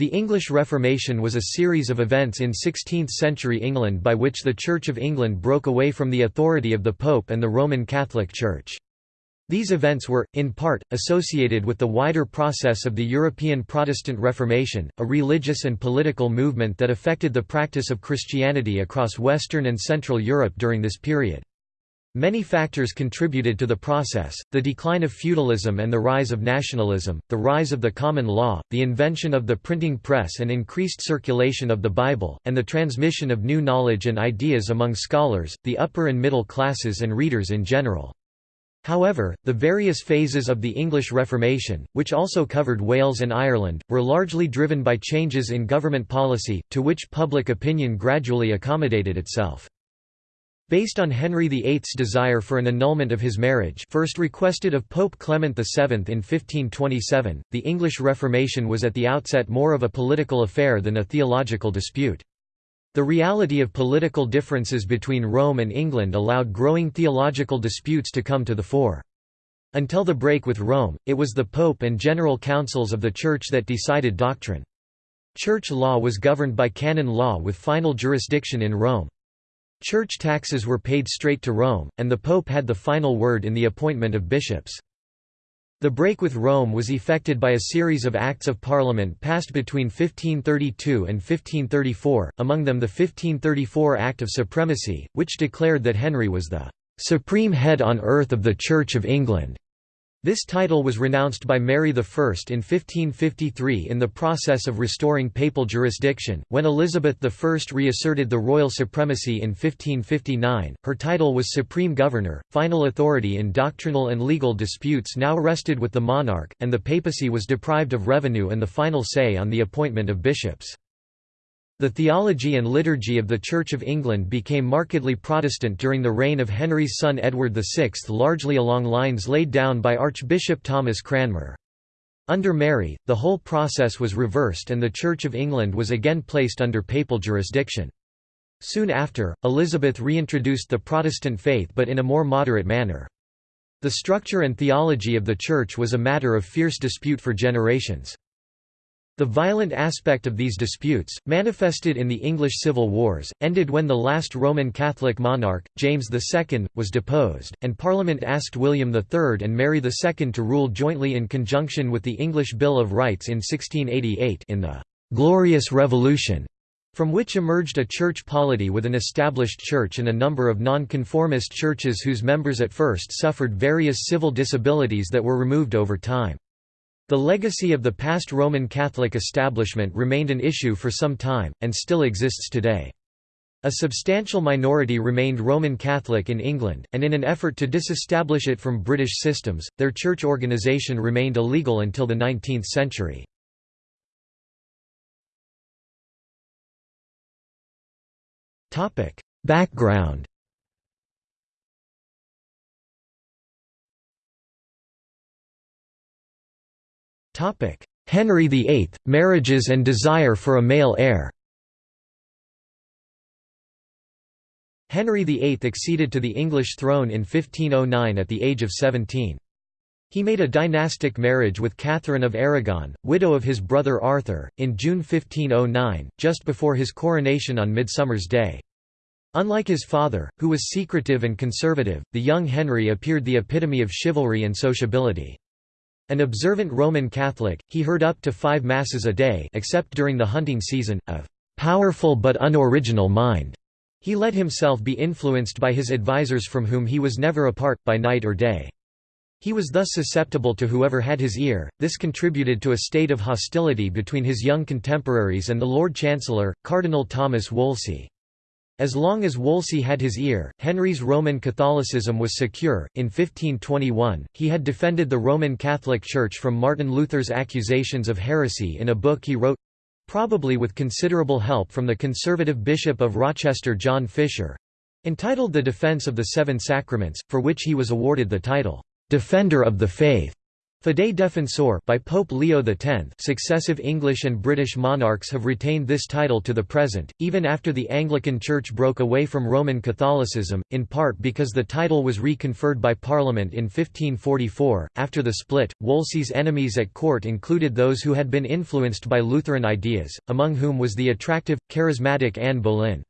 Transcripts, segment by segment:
The English Reformation was a series of events in 16th-century England by which the Church of England broke away from the authority of the Pope and the Roman Catholic Church. These events were, in part, associated with the wider process of the European Protestant Reformation, a religious and political movement that affected the practice of Christianity across Western and Central Europe during this period. Many factors contributed to the process, the decline of feudalism and the rise of nationalism, the rise of the common law, the invention of the printing press and increased circulation of the Bible, and the transmission of new knowledge and ideas among scholars, the upper and middle classes and readers in general. However, the various phases of the English Reformation, which also covered Wales and Ireland, were largely driven by changes in government policy, to which public opinion gradually accommodated itself. Based on Henry VIII's desire for an annulment of his marriage first requested of Pope Clement VII in 1527, the English Reformation was at the outset more of a political affair than a theological dispute. The reality of political differences between Rome and England allowed growing theological disputes to come to the fore. Until the break with Rome, it was the Pope and general councils of the Church that decided doctrine. Church law was governed by canon law with final jurisdiction in Rome. Church taxes were paid straight to Rome, and the Pope had the final word in the appointment of bishops. The break with Rome was effected by a series of Acts of Parliament passed between 1532 and 1534, among them the 1534 Act of Supremacy, which declared that Henry was the "...supreme head on earth of the Church of England." This title was renounced by Mary I in 1553 in the process of restoring papal jurisdiction. When Elizabeth I reasserted the royal supremacy in 1559, her title was Supreme Governor, final authority in doctrinal and legal disputes now rested with the monarch, and the papacy was deprived of revenue and the final say on the appointment of bishops. The theology and liturgy of the Church of England became markedly Protestant during the reign of Henry's son Edward VI largely along lines laid down by Archbishop Thomas Cranmer. Under Mary, the whole process was reversed and the Church of England was again placed under papal jurisdiction. Soon after, Elizabeth reintroduced the Protestant faith but in a more moderate manner. The structure and theology of the Church was a matter of fierce dispute for generations. The violent aspect of these disputes, manifested in the English Civil Wars, ended when the last Roman Catholic monarch, James II, was deposed, and Parliament asked William III and Mary II to rule jointly in conjunction with the English Bill of Rights in 1688 in the «Glorious Revolution», from which emerged a church polity with an established church and a number of nonconformist churches whose members at first suffered various civil disabilities that were removed over time. The legacy of the past Roman Catholic establishment remained an issue for some time, and still exists today. A substantial minority remained Roman Catholic in England, and in an effort to disestablish it from British systems, their church organisation remained illegal until the 19th century. Background Henry VIII, marriages and desire for a male heir Henry VIII acceded to the English throne in 1509 at the age of 17. He made a dynastic marriage with Catherine of Aragon, widow of his brother Arthur, in June 1509, just before his coronation on Midsummer's Day. Unlike his father, who was secretive and conservative, the young Henry appeared the epitome of chivalry and sociability. An observant Roman Catholic, he heard up to five Masses a day except during the hunting season, of "...powerful but unoriginal mind." He let himself be influenced by his advisers from whom he was never apart, by night or day. He was thus susceptible to whoever had his ear, this contributed to a state of hostility between his young contemporaries and the Lord Chancellor, Cardinal Thomas Wolsey. As long as Wolsey had his ear, Henry's Roman Catholicism was secure. In 1521, he had defended the Roman Catholic Church from Martin Luther's accusations of heresy in a book he wrote probably with considerable help from the conservative Bishop of Rochester John Fisher entitled The Defense of the Seven Sacraments, for which he was awarded the title, Defender of the Faith. Fidei Defensor by Pope Leo X successive English and British monarchs have retained this title to the present, even after the Anglican Church broke away from Roman Catholicism, in part because the title was re-conferred by Parliament in 1544. After the split, Wolsey's enemies at court included those who had been influenced by Lutheran ideas, among whom was the attractive, charismatic Anne Boleyn.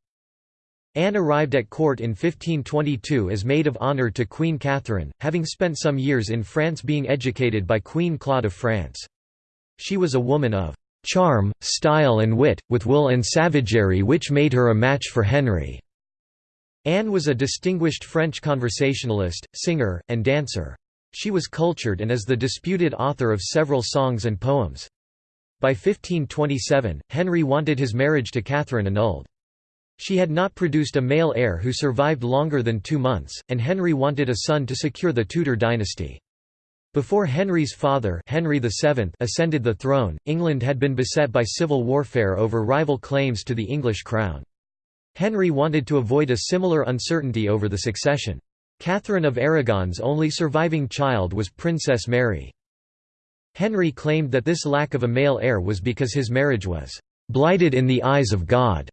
Anne arrived at court in 1522 as maid of honour to Queen Catherine, having spent some years in France being educated by Queen Claude of France. She was a woman of "...charm, style and wit, with will and savagery which made her a match for Henry." Anne was a distinguished French conversationalist, singer, and dancer. She was cultured and is the disputed author of several songs and poems. By 1527, Henry wanted his marriage to Catherine annulled. She had not produced a male heir who survived longer than two months, and Henry wanted a son to secure the Tudor dynasty. Before Henry's father Henry VII ascended the throne, England had been beset by civil warfare over rival claims to the English crown. Henry wanted to avoid a similar uncertainty over the succession. Catherine of Aragon's only surviving child was Princess Mary. Henry claimed that this lack of a male heir was because his marriage was "...blighted in the eyes of God."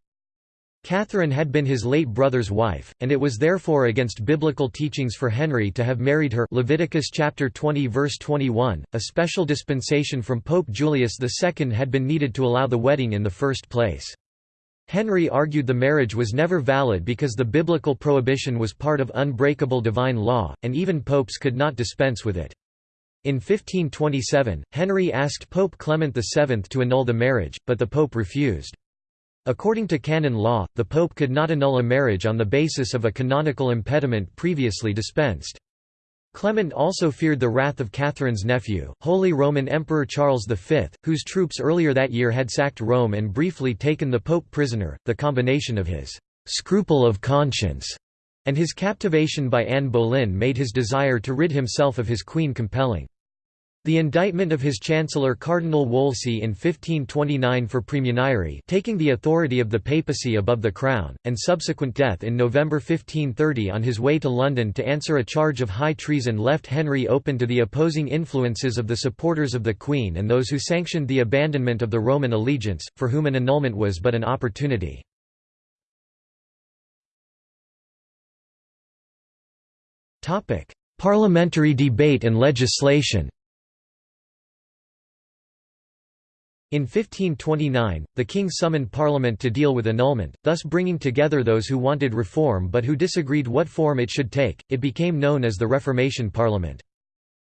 Catherine had been his late brother's wife, and it was therefore against biblical teachings for Henry to have married her Leviticus chapter 20 verse 21. A special dispensation from Pope Julius II had been needed to allow the wedding in the first place. Henry argued the marriage was never valid because the biblical prohibition was part of unbreakable divine law, and even popes could not dispense with it. In 1527, Henry asked Pope Clement VII to annul the marriage, but the pope refused. According to canon law, the pope could not annul a marriage on the basis of a canonical impediment previously dispensed. Clement also feared the wrath of Catherine's nephew, Holy Roman Emperor Charles V, whose troops earlier that year had sacked Rome and briefly taken the pope prisoner. The combination of his scruple of conscience and his captivation by Anne Boleyn made his desire to rid himself of his queen compelling. The indictment of his chancellor Cardinal Wolsey in 1529 for praemunire taking the authority of the papacy above the crown, and subsequent death in November 1530 on his way to London to answer a charge of high treason left Henry open to the opposing influences of the supporters of the Queen and those who sanctioned the abandonment of the Roman allegiance, for whom an annulment was but an opportunity. Parliamentary debate and legislation In 1529, the king summoned parliament to deal with annulment, thus bringing together those who wanted reform but who disagreed what form it should take. It became known as the Reformation Parliament.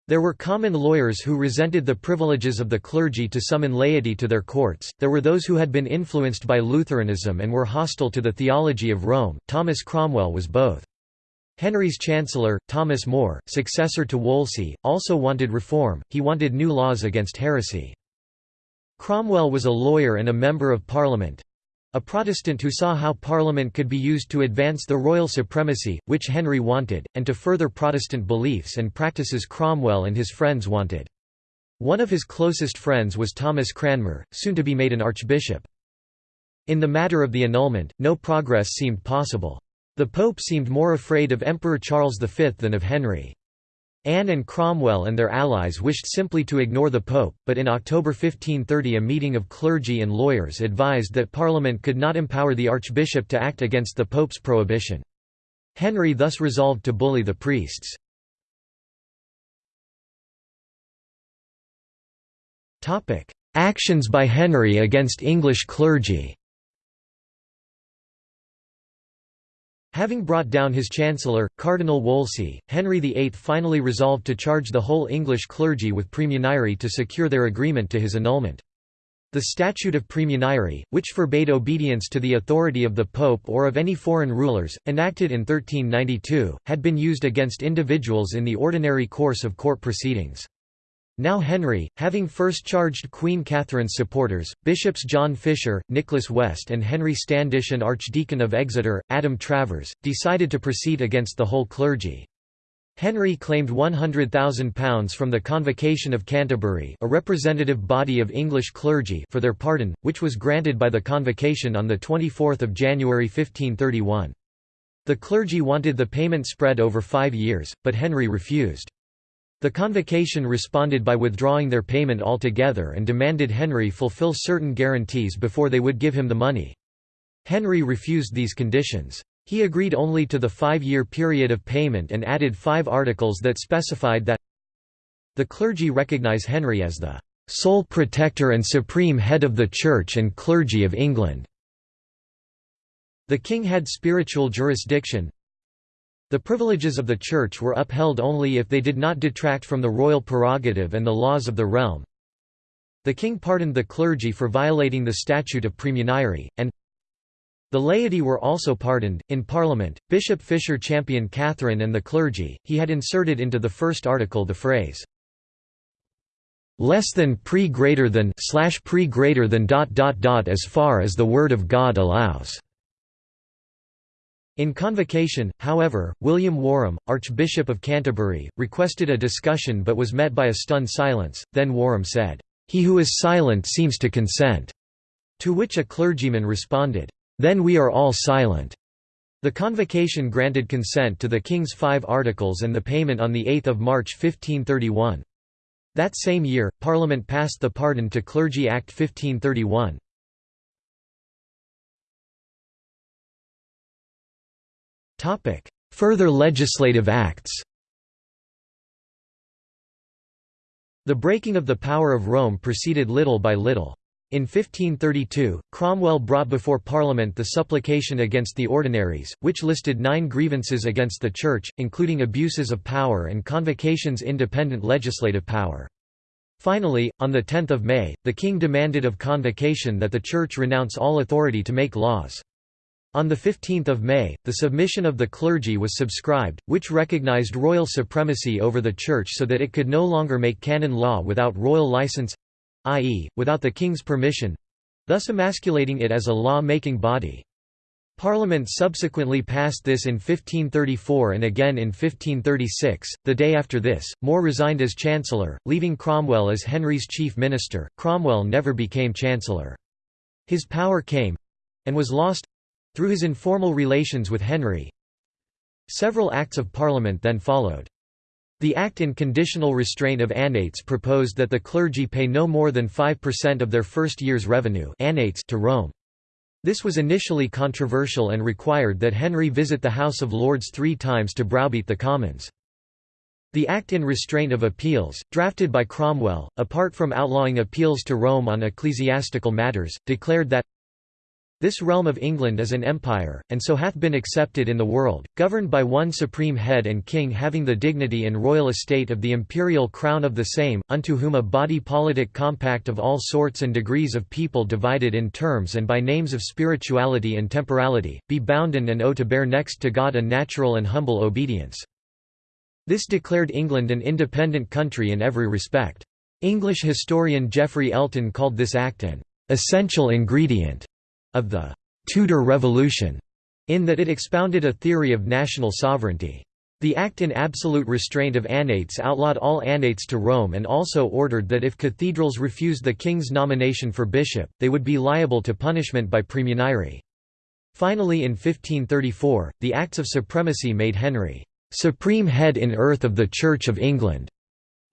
There were common lawyers who resented the privileges of the clergy to summon laity to their courts, there were those who had been influenced by Lutheranism and were hostile to the theology of Rome. Thomas Cromwell was both. Henry's chancellor, Thomas More, successor to Wolsey, also wanted reform, he wanted new laws against heresy. Cromwell was a lawyer and a member of Parliament—a Protestant who saw how Parliament could be used to advance the royal supremacy, which Henry wanted, and to further Protestant beliefs and practices Cromwell and his friends wanted. One of his closest friends was Thomas Cranmer, soon to be made an archbishop. In the matter of the annulment, no progress seemed possible. The Pope seemed more afraid of Emperor Charles V than of Henry. Anne and Cromwell and their allies wished simply to ignore the Pope, but in October 1530 a meeting of clergy and lawyers advised that Parliament could not empower the Archbishop to act against the Pope's prohibition. Henry thus resolved to bully the priests. Actions by Henry against English clergy Having brought down his chancellor, Cardinal Wolsey, Henry VIII finally resolved to charge the whole English clergy with praemunire to secure their agreement to his annulment. The Statute of Praemunire, which forbade obedience to the authority of the Pope or of any foreign rulers, enacted in 1392, had been used against individuals in the ordinary course of court proceedings. Now Henry, having first charged Queen Catherine's supporters, Bishops John Fisher, Nicholas West and Henry Standish and Archdeacon of Exeter, Adam Travers, decided to proceed against the whole clergy. Henry claimed £100,000 from the Convocation of Canterbury a representative body of English clergy for their pardon, which was granted by the Convocation on 24 January 1531. The clergy wanted the payment spread over five years, but Henry refused. The convocation responded by withdrawing their payment altogether and demanded Henry fulfill certain guarantees before they would give him the money. Henry refused these conditions. He agreed only to the five-year period of payment and added five articles that specified that the clergy recognize Henry as the sole protector and supreme head of the Church and clergy of England. The king had spiritual jurisdiction, the privileges of the Church were upheld only if they did not detract from the royal prerogative and the laws of the realm. The king pardoned the clergy for violating the statute of praemunire, and the laity were also pardoned. In Parliament, Bishop Fisher championed Catherine and the clergy. He had inserted into the first article the phrase, less than pre greater than slash pre greater than dot dot dot as far as the word of God allows. In convocation, however, William Warham, Archbishop of Canterbury, requested a discussion but was met by a stunned silence, then Warham said, "'He who is silent seems to consent'", to which a clergyman responded, "'Then we are all silent'". The convocation granted consent to the King's Five Articles and the payment on 8 March 1531. That same year, Parliament passed the Pardon to Clergy Act 1531. Topic: Further legislative acts. The breaking of the power of Rome proceeded little by little. In 1532, Cromwell brought before Parliament the Supplication against the Ordinaries, which listed nine grievances against the Church, including abuses of power and convocation's independent legislative power. Finally, on 10 May, the king demanded of convocation that the Church renounce all authority to make laws. On 15 May, the submission of the clergy was subscribed, which recognized royal supremacy over the Church so that it could no longer make canon law without royal license—i.e., without the king's permission—thus emasculating it as a law-making body. Parliament subsequently passed this in 1534 and again in 1536. The day after this, More resigned as Chancellor, leaving Cromwell as Henry's chief minister. Cromwell never became Chancellor. His power came and was lost through his informal relations with Henry, several Acts of Parliament then followed. The Act in Conditional Restraint of Annates proposed that the clergy pay no more than 5% of their first year's revenue to Rome. This was initially controversial and required that Henry visit the House of Lords three times to browbeat the Commons. The Act in Restraint of Appeals, drafted by Cromwell, apart from outlawing appeals to Rome on ecclesiastical matters, declared that this realm of England is an empire, and so hath been accepted in the world, governed by one supreme head and king having the dignity and royal estate of the imperial crown of the same, unto whom a body politic compact of all sorts and degrees of people divided in terms and by names of spirituality and temporality, be bounden and owe to bear next to God a natural and humble obedience. This declared England an independent country in every respect. English historian Geoffrey Elton called this act an essential ingredient of the Tudor Revolution, in that it expounded a theory of national sovereignty. The Act in Absolute Restraint of Annates outlawed all annates to Rome and also ordered that if cathedrals refused the king's nomination for bishop, they would be liable to punishment by praemunire. Finally in 1534, the Acts of Supremacy made Henry «supreme head in earth of the Church of England»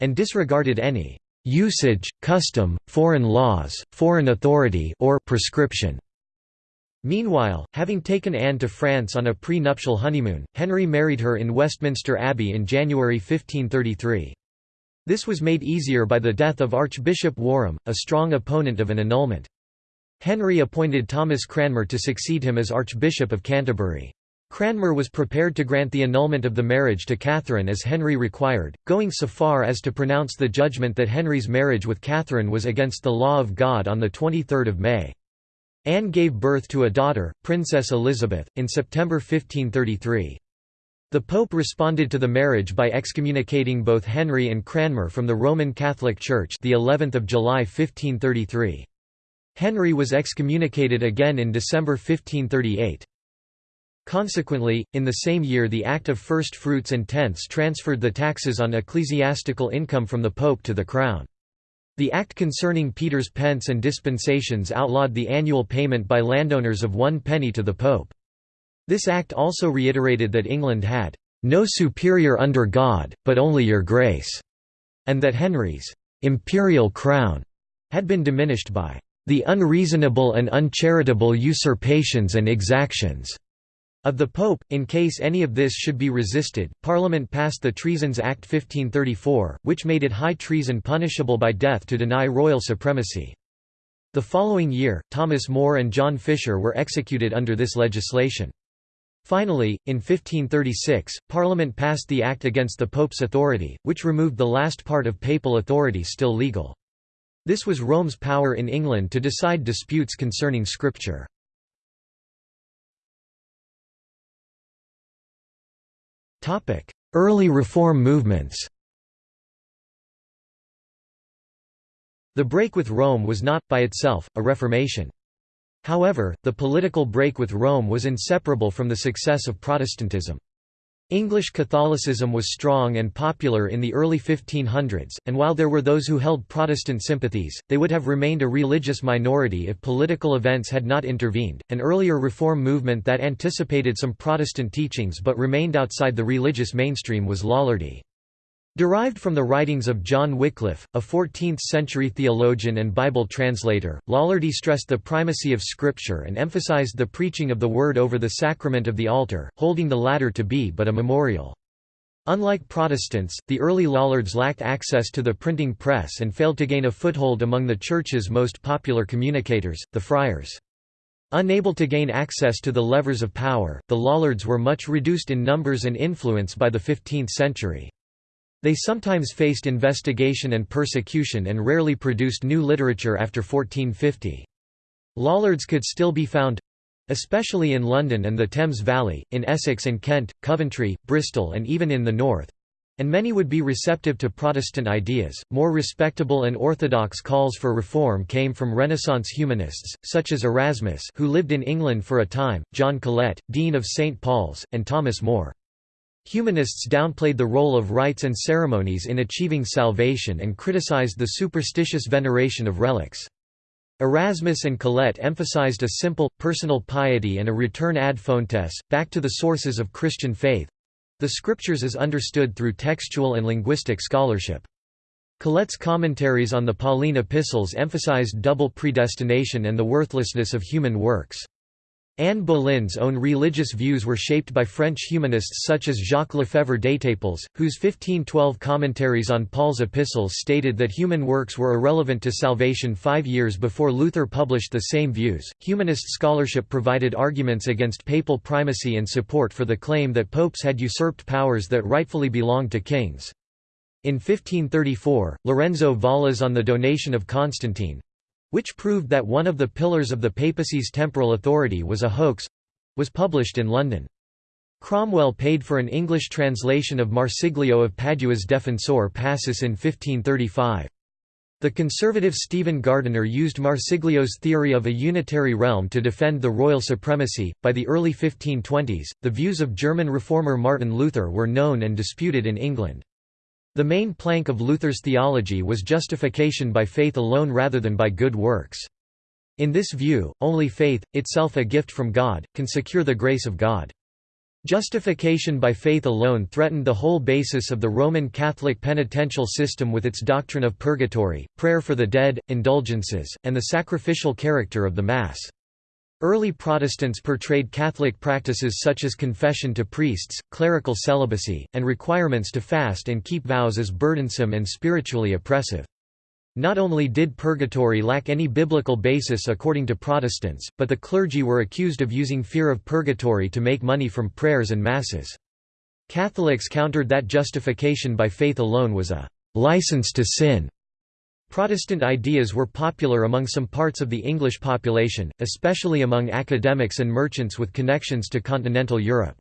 and disregarded any «usage, custom, foreign laws, foreign authority or prescription» Meanwhile, having taken Anne to France on a pre-nuptial honeymoon, Henry married her in Westminster Abbey in January 1533. This was made easier by the death of Archbishop Warham, a strong opponent of an annulment. Henry appointed Thomas Cranmer to succeed him as Archbishop of Canterbury. Cranmer was prepared to grant the annulment of the marriage to Catherine as Henry required, going so far as to pronounce the judgment that Henry's marriage with Catherine was against the law of God on 23 May. Anne gave birth to a daughter, Princess Elizabeth, in September 1533. The Pope responded to the marriage by excommunicating both Henry and Cranmer from the Roman Catholic Church the 11th of July 1533. Henry was excommunicated again in December 1538. Consequently, in the same year the Act of First Fruits and Tenths transferred the taxes on ecclesiastical income from the Pope to the Crown. The Act concerning Peter's pence and dispensations outlawed the annual payment by landowners of one penny to the Pope. This Act also reiterated that England had "...no superior under God, but only your grace." and that Henry's «imperial crown» had been diminished by «the unreasonable and uncharitable usurpations and exactions» of the Pope. In case any of this should be resisted, Parliament passed the Treasons Act 1534, which made it high treason punishable by death to deny royal supremacy. The following year, Thomas More and John Fisher were executed under this legislation. Finally, in 1536, Parliament passed the Act against the Pope's authority, which removed the last part of papal authority still legal. This was Rome's power in England to decide disputes concerning Scripture. Early reform movements The break with Rome was not, by itself, a reformation. However, the political break with Rome was inseparable from the success of Protestantism. English Catholicism was strong and popular in the early 1500s, and while there were those who held Protestant sympathies, they would have remained a religious minority if political events had not intervened. An earlier reform movement that anticipated some Protestant teachings but remained outside the religious mainstream was Lollardy. Derived from the writings of John Wycliffe, a 14th-century theologian and Bible translator, Lollardy stressed the primacy of Scripture and emphasized the preaching of the Word over the sacrament of the altar, holding the latter to be but a memorial. Unlike Protestants, the early Lollards lacked access to the printing press and failed to gain a foothold among the Church's most popular communicators, the friars. Unable to gain access to the levers of power, the Lollards were much reduced in numbers and influence by the 15th century. They sometimes faced investigation and persecution and rarely produced new literature after 1450. Lollards could still be found especially in London and the Thames Valley, in Essex and Kent, Coventry, Bristol, and even in the north and many would be receptive to Protestant ideas. More respectable and orthodox calls for reform came from Renaissance humanists, such as Erasmus, who lived in England for a time, John Colet, Dean of St. Paul's, and Thomas More. Humanists downplayed the role of rites and ceremonies in achieving salvation and criticized the superstitious veneration of relics. Erasmus and Colet emphasized a simple, personal piety and a return ad fontes, back to the sources of Christian faith—the Scriptures as understood through textual and linguistic scholarship. Colet's commentaries on the Pauline epistles emphasized double predestination and the worthlessness of human works. Anne Boleyn's own religious views were shaped by French humanists such as Jacques Lefebvre d'Étaples, whose 1512 commentaries on Paul's epistles stated that human works were irrelevant to salvation five years before Luther published the same views. Humanist scholarship provided arguments against papal primacy and support for the claim that popes had usurped powers that rightfully belonged to kings. In 1534, Lorenzo Valla's On the Donation of Constantine, which proved that one of the pillars of the papacy's temporal authority was a hoax was published in London. Cromwell paid for an English translation of Marsiglio of Padua's Defensor Pacis in 1535. The conservative Stephen Gardiner used Marsiglio's theory of a unitary realm to defend the royal supremacy. By the early 1520s, the views of German reformer Martin Luther were known and disputed in England. The main plank of Luther's theology was justification by faith alone rather than by good works. In this view, only faith, itself a gift from God, can secure the grace of God. Justification by faith alone threatened the whole basis of the Roman Catholic penitential system with its doctrine of purgatory, prayer for the dead, indulgences, and the sacrificial character of the Mass. Early Protestants portrayed Catholic practices such as confession to priests, clerical celibacy, and requirements to fast and keep vows as burdensome and spiritually oppressive. Not only did purgatory lack any biblical basis according to Protestants, but the clergy were accused of using fear of purgatory to make money from prayers and masses. Catholics countered that justification by faith alone was a license to sin Protestant ideas were popular among some parts of the English population, especially among academics and merchants with connections to continental Europe.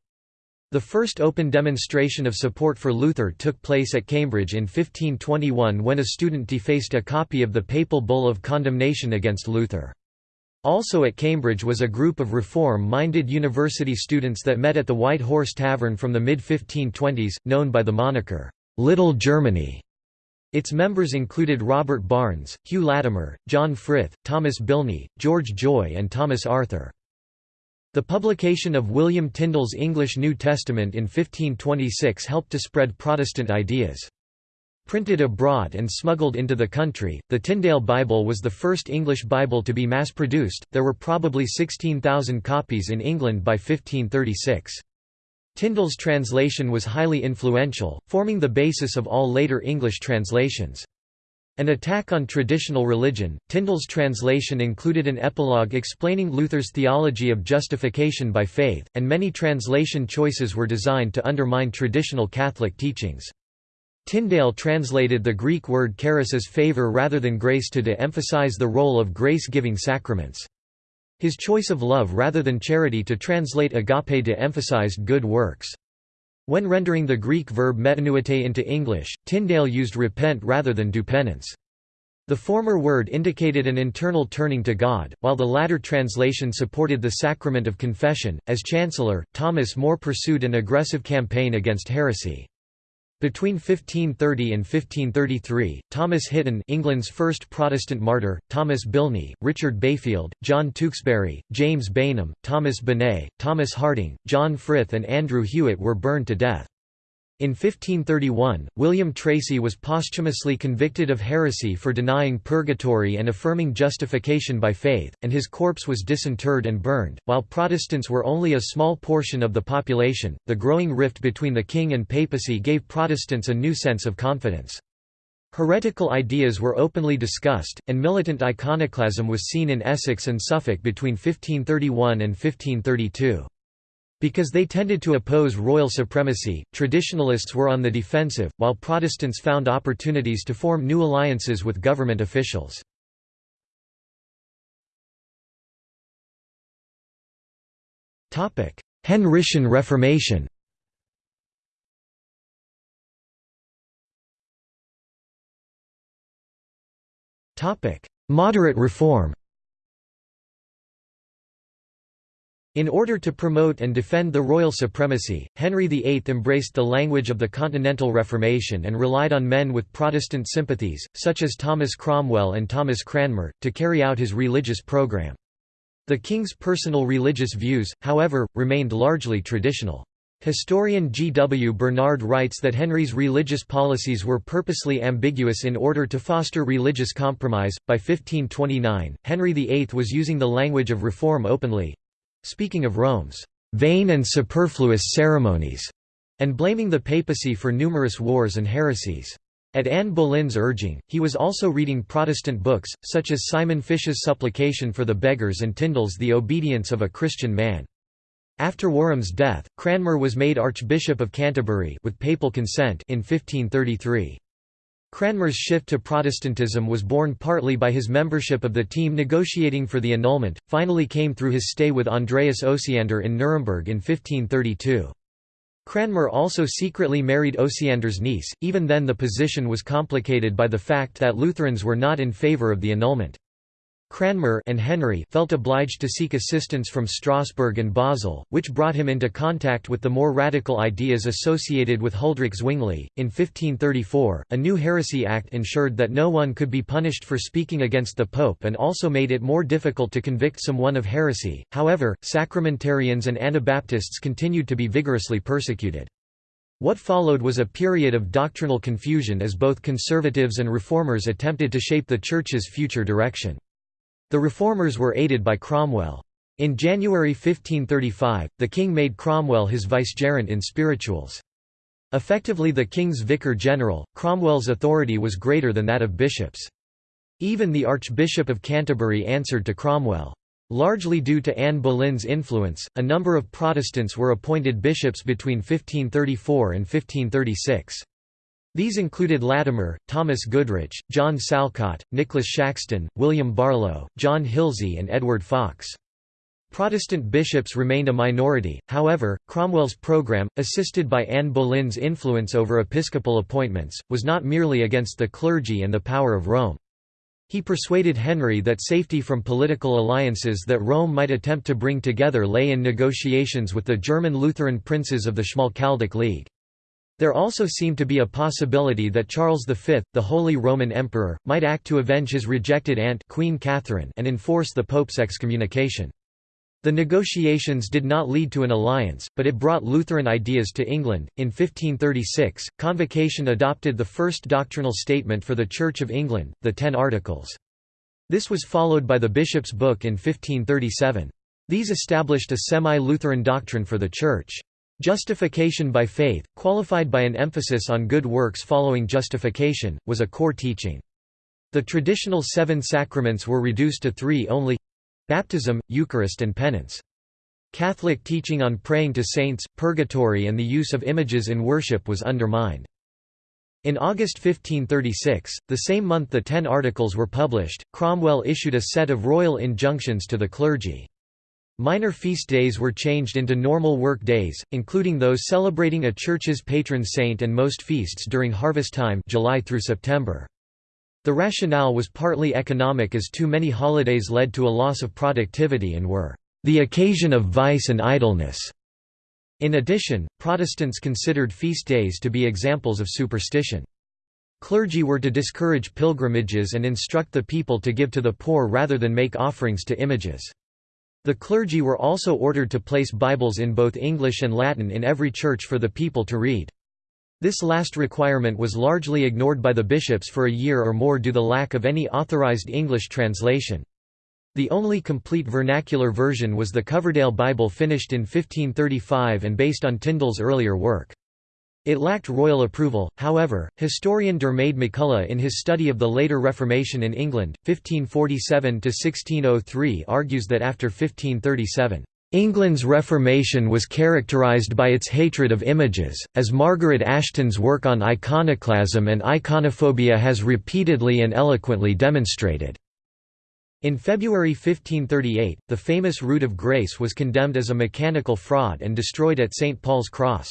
The first open demonstration of support for Luther took place at Cambridge in 1521 when a student defaced a copy of the papal bull of condemnation against Luther. Also at Cambridge was a group of reform-minded university students that met at the White Horse Tavern from the mid-1520s, known by the moniker, "'Little Germany'". Its members included Robert Barnes, Hugh Latimer, John Frith, Thomas Bilney, George Joye and Thomas Arthur. The publication of William Tyndale's English New Testament in 1526 helped to spread Protestant ideas. Printed abroad and smuggled into the country, the Tyndale Bible was the first English Bible to be mass produced. There were probably 16,000 copies in England by 1536. Tyndale's translation was highly influential, forming the basis of all later English translations. An attack on traditional religion, Tyndale's translation included an epilogue explaining Luther's theology of justification by faith, and many translation choices were designed to undermine traditional Catholic teachings. Tyndale translated the Greek word charis as favor rather than grace to de-emphasize the role of grace-giving sacraments. His choice of love rather than charity to translate agape de-emphasized good works. When rendering the Greek verb metanoeite into English, Tyndale used repent rather than do penance. The former word indicated an internal turning to God, while the latter translation supported the sacrament of confession. As Chancellor, Thomas More pursued an aggressive campaign against heresy. Between 1530 and 1533, Thomas Hitton England's first Protestant martyr, Thomas Bilney, Richard Bayfield, John Tewkesbury, James Bainham, Thomas Benet, Thomas Harding, John Frith and Andrew Hewitt were burned to death. In 1531, William Tracy was posthumously convicted of heresy for denying purgatory and affirming justification by faith, and his corpse was disinterred and burned. While Protestants were only a small portion of the population, the growing rift between the king and papacy gave Protestants a new sense of confidence. Heretical ideas were openly discussed, and militant iconoclasm was seen in Essex and Suffolk between 1531 and 1532. Because they tended to oppose royal supremacy, traditionalists were on the defensive, while Protestants found opportunities to form new alliances with government officials. Henrician Reformation Moderate reform In order to promote and defend the royal supremacy, Henry VIII embraced the language of the Continental Reformation and relied on men with Protestant sympathies, such as Thomas Cromwell and Thomas Cranmer, to carry out his religious program. The king's personal religious views, however, remained largely traditional. Historian G. W. Bernard writes that Henry's religious policies were purposely ambiguous in order to foster religious compromise. By 1529, Henry VIII was using the language of reform openly, speaking of Rome's vain and superfluous ceremonies, and blaming the papacy for numerous wars and heresies. At Anne Boleyn's urging, he was also reading Protestant books, such as Simon Fish's Supplication for the Beggars and Tyndale's The Obedience of a Christian Man. After Warham's death, Cranmer was made Archbishop of Canterbury with papal consent in 1533. Cranmer's shift to Protestantism was born partly by his membership of the team negotiating for the annulment, finally came through his stay with Andreas Osiander in Nuremberg in 1532. Cranmer also secretly married Osiander's niece, even then the position was complicated by the fact that Lutherans were not in favour of the annulment. Cranmer and Henry felt obliged to seek assistance from Strasbourg and Basel, which brought him into contact with the more radical ideas associated with Huldrych Zwingli. In 1534, a new heresy act ensured that no one could be punished for speaking against the Pope and also made it more difficult to convict someone of heresy. However, sacramentarians and Anabaptists continued to be vigorously persecuted. What followed was a period of doctrinal confusion as both conservatives and reformers attempted to shape the Church's future direction. The reformers were aided by Cromwell. In January 1535, the king made Cromwell his vicegerent in spirituals. Effectively the king's vicar general, Cromwell's authority was greater than that of bishops. Even the Archbishop of Canterbury answered to Cromwell. Largely due to Anne Boleyn's influence, a number of Protestants were appointed bishops between 1534 and 1536. These included Latimer, Thomas Goodrich, John Salcott, Nicholas Shaxton, William Barlow, John Hilsey and Edward Fox. Protestant bishops remained a minority, however, Cromwell's program, assisted by Anne Boleyn's influence over episcopal appointments, was not merely against the clergy and the power of Rome. He persuaded Henry that safety from political alliances that Rome might attempt to bring together lay in negotiations with the German Lutheran princes of the Schmalkaldic League. There also seemed to be a possibility that Charles V, the Holy Roman Emperor, might act to avenge his rejected aunt Queen Catherine and enforce the Pope's excommunication. The negotiations did not lead to an alliance, but it brought Lutheran ideas to England. In 1536, Convocation adopted the first doctrinal statement for the Church of England, the Ten Articles. This was followed by the Bishop's Book in 1537. These established a semi-Lutheran doctrine for the Church. Justification by faith, qualified by an emphasis on good works following justification, was a core teaching. The traditional seven sacraments were reduced to three only Baptism, Eucharist and penance. Catholic teaching on praying to saints, purgatory and the use of images in worship was undermined. In August 1536, the same month the Ten Articles were published, Cromwell issued a set of royal injunctions to the clergy. Minor feast days were changed into normal work days, including those celebrating a church's patron saint and most feasts during harvest time July through September. The rationale was partly economic as too many holidays led to a loss of productivity and were the occasion of vice and idleness. In addition, Protestants considered feast days to be examples of superstition. Clergy were to discourage pilgrimages and instruct the people to give to the poor rather than make offerings to images. The clergy were also ordered to place Bibles in both English and Latin in every church for the people to read. This last requirement was largely ignored by the bishops for a year or more due to the lack of any authorized English translation. The only complete vernacular version was the Coverdale Bible finished in 1535 and based on Tyndale's earlier work. It lacked royal approval, however, historian Diarmaid MacCulloch in his study of the later Reformation in England, 1547–1603 argues that after 1537, England's Reformation was characterised by its hatred of images, as Margaret Aston's work on iconoclasm and iconophobia has repeatedly and eloquently demonstrated. In February 1538, the famous Rood of Grace was condemned as a mechanical fraud and destroyed at St. Paul's Cross.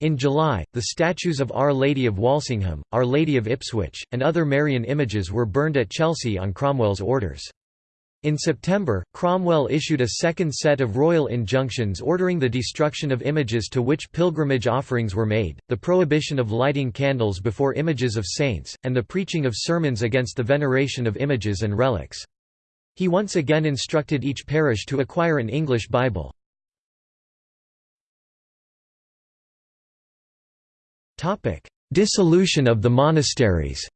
In July, the statues of Our Lady of Walsingham, Our Lady of Ipswich, and other Marian images were burned at Chelsea on Cromwell's orders. In September, Cromwell issued a second set of royal injunctions ordering the destruction of images to which pilgrimage offerings were made, the prohibition of lighting candles before images of saints, and the preaching of sermons against the veneration of images and relics. He once again instructed each parish to acquire an English Bible. Dissolution of the monasteries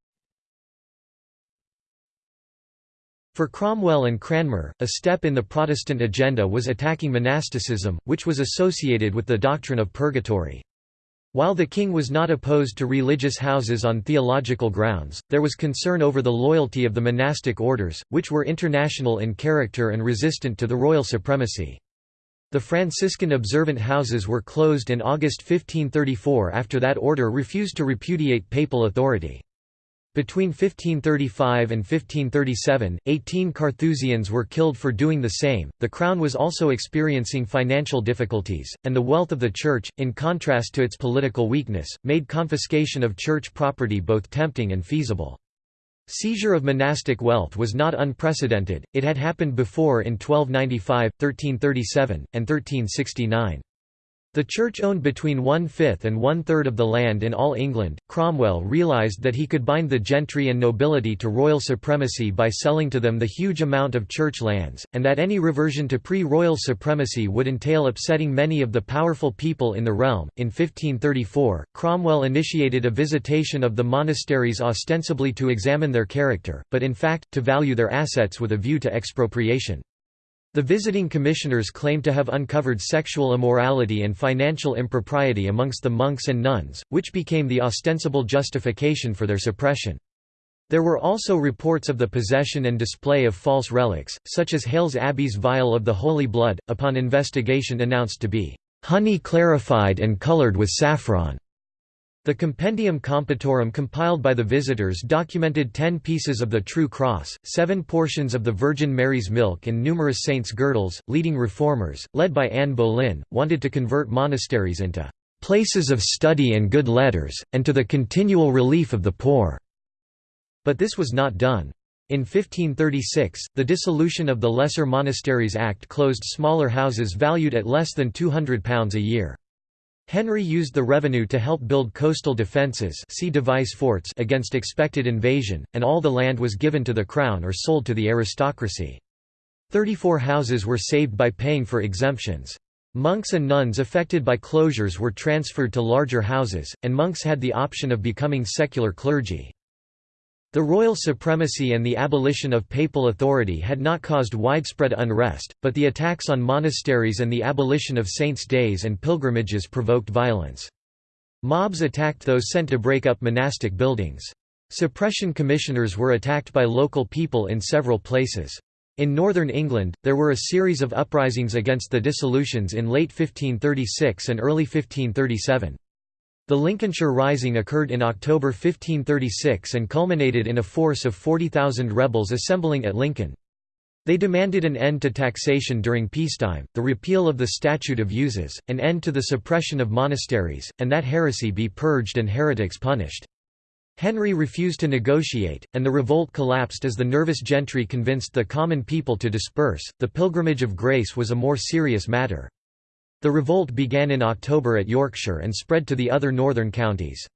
For Cromwell and Cranmer, a step in the Protestant agenda was attacking monasticism, which was associated with the doctrine of purgatory. While the king was not opposed to religious houses on theological grounds, there was concern over the loyalty of the monastic orders, which were international in character and resistant to the royal supremacy. The Franciscan observant houses were closed in August 1534 after that order refused to repudiate papal authority. Between 1535 and 1537, 18 Carthusians were killed for doing the same. The crown was also experiencing financial difficulties, and the wealth of the church, in contrast to its political weakness, made confiscation of church property both tempting and feasible. Seizure of monastic wealth was not unprecedented, it had happened before in 1295, 1337, and 1369. The Church owned between one-fifth and one-third of the land in all England. Cromwell realised that he could bind the gentry and nobility to royal supremacy by selling to them the huge amount of church lands, and that any reversion to pre-royal supremacy would entail upsetting many of the powerful people in the realm. In 1534, Cromwell initiated a visitation of the monasteries ostensibly to examine their character, but in fact, to value their assets with a view to expropriation. The visiting commissioners claimed to have uncovered sexual immorality and financial impropriety amongst the monks and nuns, which became the ostensible justification for their suppression. There were also reports of the possession and display of false relics, such as Hailes Abbey's vial of the Holy Blood, upon investigation announced to be honey clarified and colored with saffron. The Compendium Compertorum compiled by the visitors documented ten pieces of the True Cross, seven portions of the Virgin Mary's milk and numerous saints' girdles. Leading reformers, led by Anne Boleyn, wanted to convert monasteries into places of study and good letters, and to the continual relief of the poor. But this was not done. In 1536, the dissolution of the Lesser Monasteries Act closed smaller houses valued at less than £200 a year. Henry used the revenue to help build coastal defences see device forts against expected invasion, and all the land was given to the crown or sold to the aristocracy. Thirty-four houses were saved by paying for exemptions. Monks and nuns affected by closures were transferred to larger houses, and monks had the option of becoming secular clergy. The royal supremacy and the abolition of papal authority had not caused widespread unrest, but the attacks on monasteries and the abolition of saints' days and pilgrimages provoked violence. Mobs attacked those sent to break up monastic buildings. Suppression commissioners were attacked by local people in several places. In northern England, there were a series of uprisings against the dissolutions in late 1536 and early 1537. The Lincolnshire Rising occurred in October 1536 and culminated in a force of 40,000 rebels assembling at Lincoln. They demanded an end to taxation during peacetime, the repeal of the Statute of Uses, an end to the suppression of monasteries, and that heresy be purged and heretics punished. Henry refused to negotiate, and the revolt collapsed as the nervous gentry convinced the common people to disperse. The Pilgrimage of Grace was a more serious matter. The revolt began in October at Yorkshire and spread to the other northern counties.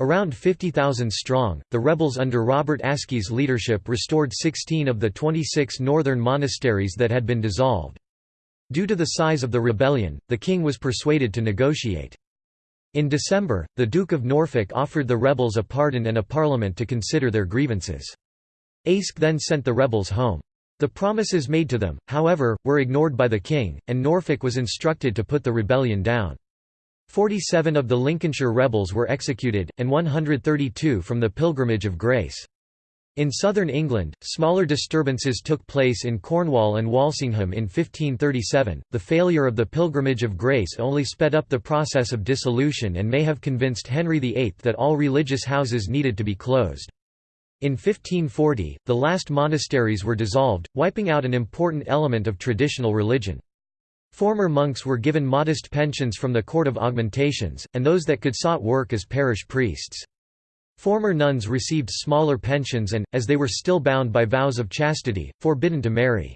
Around 50,000 strong, the rebels under Robert Aske's leadership restored 16 of the 26 northern monasteries that had been dissolved. Due to the size of the rebellion, the king was persuaded to negotiate. In December, the Duke of Norfolk offered the rebels a pardon and a parliament to consider their grievances. Aske then sent the rebels home. The promises made to them, however, were ignored by the king, and Norfolk was instructed to put the rebellion down. Forty-seven of the Lincolnshire rebels were executed, and 132 from the Pilgrimage of Grace. In southern England, smaller disturbances took place in Cornwall and Walsingham in 1537. The failure of the Pilgrimage of Grace only sped up the process of dissolution and may have convinced Henry VIII that all religious houses needed to be closed. In 1540, the last monasteries were dissolved, wiping out an important element of traditional religion. Former monks were given modest pensions from the Court of Augmentations, and those that could sought work as parish priests. Former nuns received smaller pensions and, as they were still bound by vows of chastity, forbidden to marry.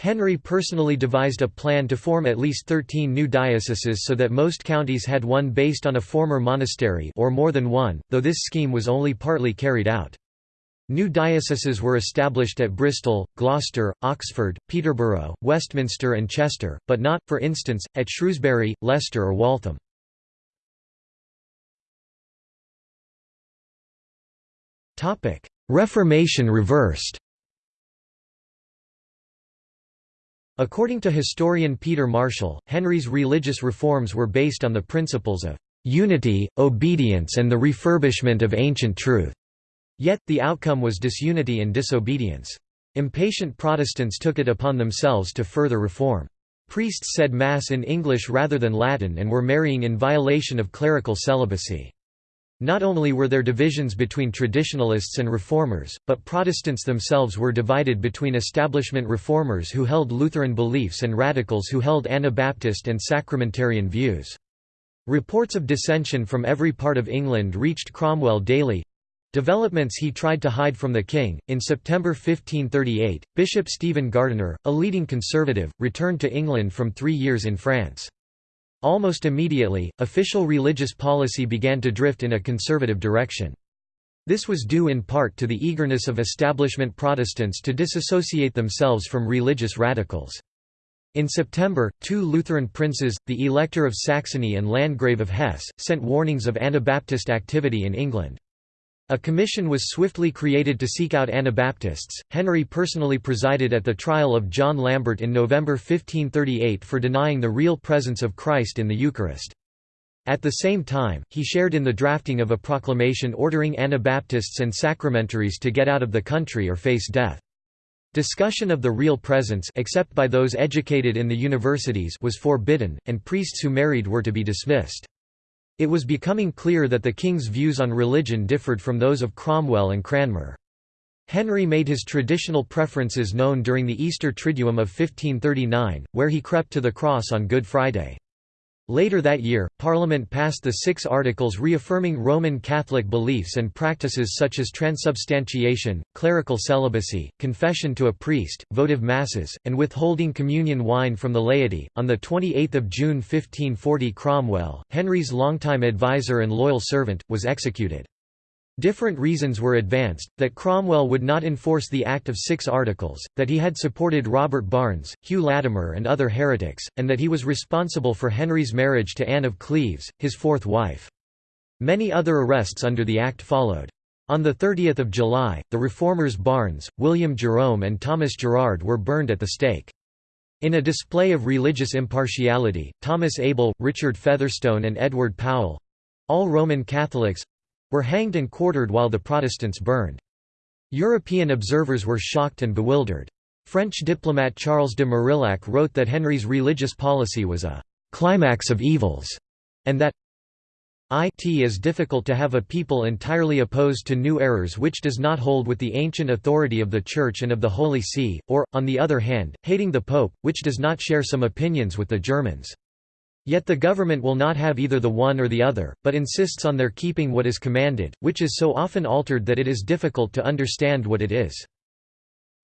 Henry personally devised a plan to form at least 13 new dioceses so that most counties had one based on a former monastery or more than one, though this scheme was only partly carried out. New dioceses were established at Bristol, Gloucester, Oxford, Peterborough, Westminster and Chester, but not, for instance, at Shrewsbury, Leicester or Waltham. Reformation reversed According to historian Peter Marshall, Henry's religious reforms were based on the principles of unity, obedience and the refurbishment of ancient truth. Yet, the outcome was disunity and disobedience. Impatient Protestants took it upon themselves to further reform. Priests said Mass in English rather than Latin and were marrying in violation of clerical celibacy. Not only were there divisions between traditionalists and reformers, but Protestants themselves were divided between establishment reformers who held Lutheran beliefs and radicals who held Anabaptist and sacramentarian views. Reports of dissension from every part of England reached Cromwell daily, Developments he tried to hide from the king. In September 1538, Bishop Stephen Gardiner, a leading conservative, returned to England from three years in France. Almost immediately, official religious policy began to drift in a conservative direction. This was due in part to the eagerness of establishment Protestants to disassociate themselves from religious radicals. In September, two Lutheran princes, the Elector of Saxony and Landgrave of Hesse, sent warnings of Anabaptist activity in England. A commission was swiftly created to seek out Anabaptists. Henry personally presided at the trial of John Lambert in November 1538 for denying the real presence of Christ in the Eucharist. At the same time, he shared in the drafting of a proclamation ordering Anabaptists and sacramentaries to get out of the country or face death. Discussion of the real presence except by those educated in the universities was forbidden, and priests who married were to be dismissed. It was becoming clear that the king's views on religion differed from those of Cromwell and Cranmer. Henry made his traditional preferences known during the Easter Triduum of 1539, where he crept to the cross on Good Friday. Later that year, Parliament passed the Six Articles reaffirming Roman Catholic beliefs and practices such as transubstantiation, clerical celibacy, confession to a priest, votive masses, and withholding communion wine from the laity. On the 28th of June 1540, Cromwell, Henry's longtime advisor and loyal servant, was executed. Different reasons were advanced, that Cromwell would not enforce the Act of Six Articles, that he had supported Robert Barnes, Hugh Latimer and other heretics, and that he was responsible for Henry's marriage to Anne of Cleves, his fourth wife. Many other arrests under the Act followed. On 30 July, the reformers Barnes, William Jerome and Thomas Gerard were burned at the stake. In a display of religious impartiality, Thomas Abel, Richard Featherstone and Edward Powell—all Roman Catholics, were hanged and quartered while the Protestants burned. European observers were shocked and bewildered. French diplomat Charles de Marillac wrote that Henry's religious policy was a «climax of evils», and that it is difficult to have a people entirely opposed to new errors which does not hold with the ancient authority of the Church and of the Holy See, or, on the other hand, hating the Pope, which does not share some opinions with the Germans. Yet the government will not have either the one or the other, but insists on their keeping what is commanded, which is so often altered that it is difficult to understand what it is.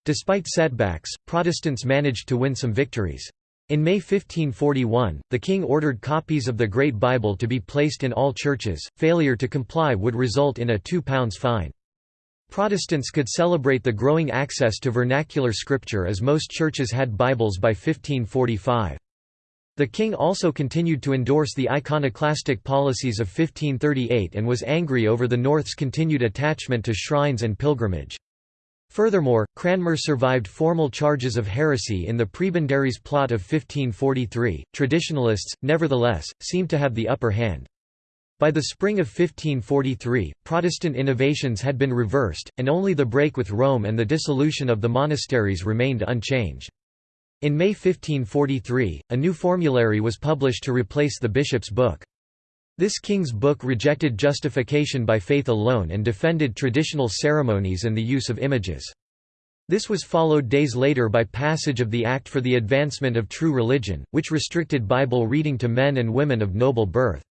Despite setbacks, Protestants managed to win some victories. In May 1541, the king ordered copies of the Great Bible to be placed in all churches, failure to comply would result in a £2 fine. Protestants could celebrate the growing access to vernacular scripture as most churches had Bibles by 1545. The king also continued to endorse the iconoclastic policies of 1538 and was angry over the North's continued attachment to shrines and pilgrimage. Furthermore, Cranmer survived formal charges of heresy in the Prebendaries plot of 1543. Traditionalists, nevertheless, seemed to have the upper hand. By the spring of 1543, Protestant innovations had been reversed, and only the break with Rome and the dissolution of the monasteries remained unchanged. In May 1543, a new formulary was published to replace the bishop's book. This king's book rejected justification by faith alone and defended traditional ceremonies and the use of images. This was followed days later by passage of the Act for the Advancement of True Religion, which restricted Bible reading to men and women of noble birth.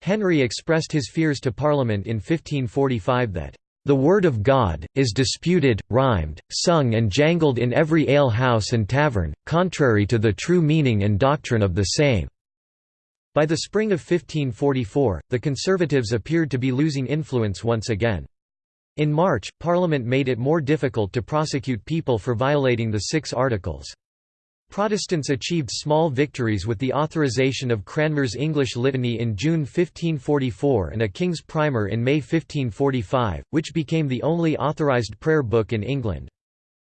Henry expressed his fears to Parliament in 1545 that the Word of God, is disputed, rhymed, sung and jangled in every ale-house and tavern, contrary to the true meaning and doctrine of the same." By the spring of 1544, the Conservatives appeared to be losing influence once again. In March, Parliament made it more difficult to prosecute people for violating the Six Articles. Protestants achieved small victories with the authorization of Cranmer's English Litany in June 1544 and a King's Primer in May 1545, which became the only authorized prayer book in England.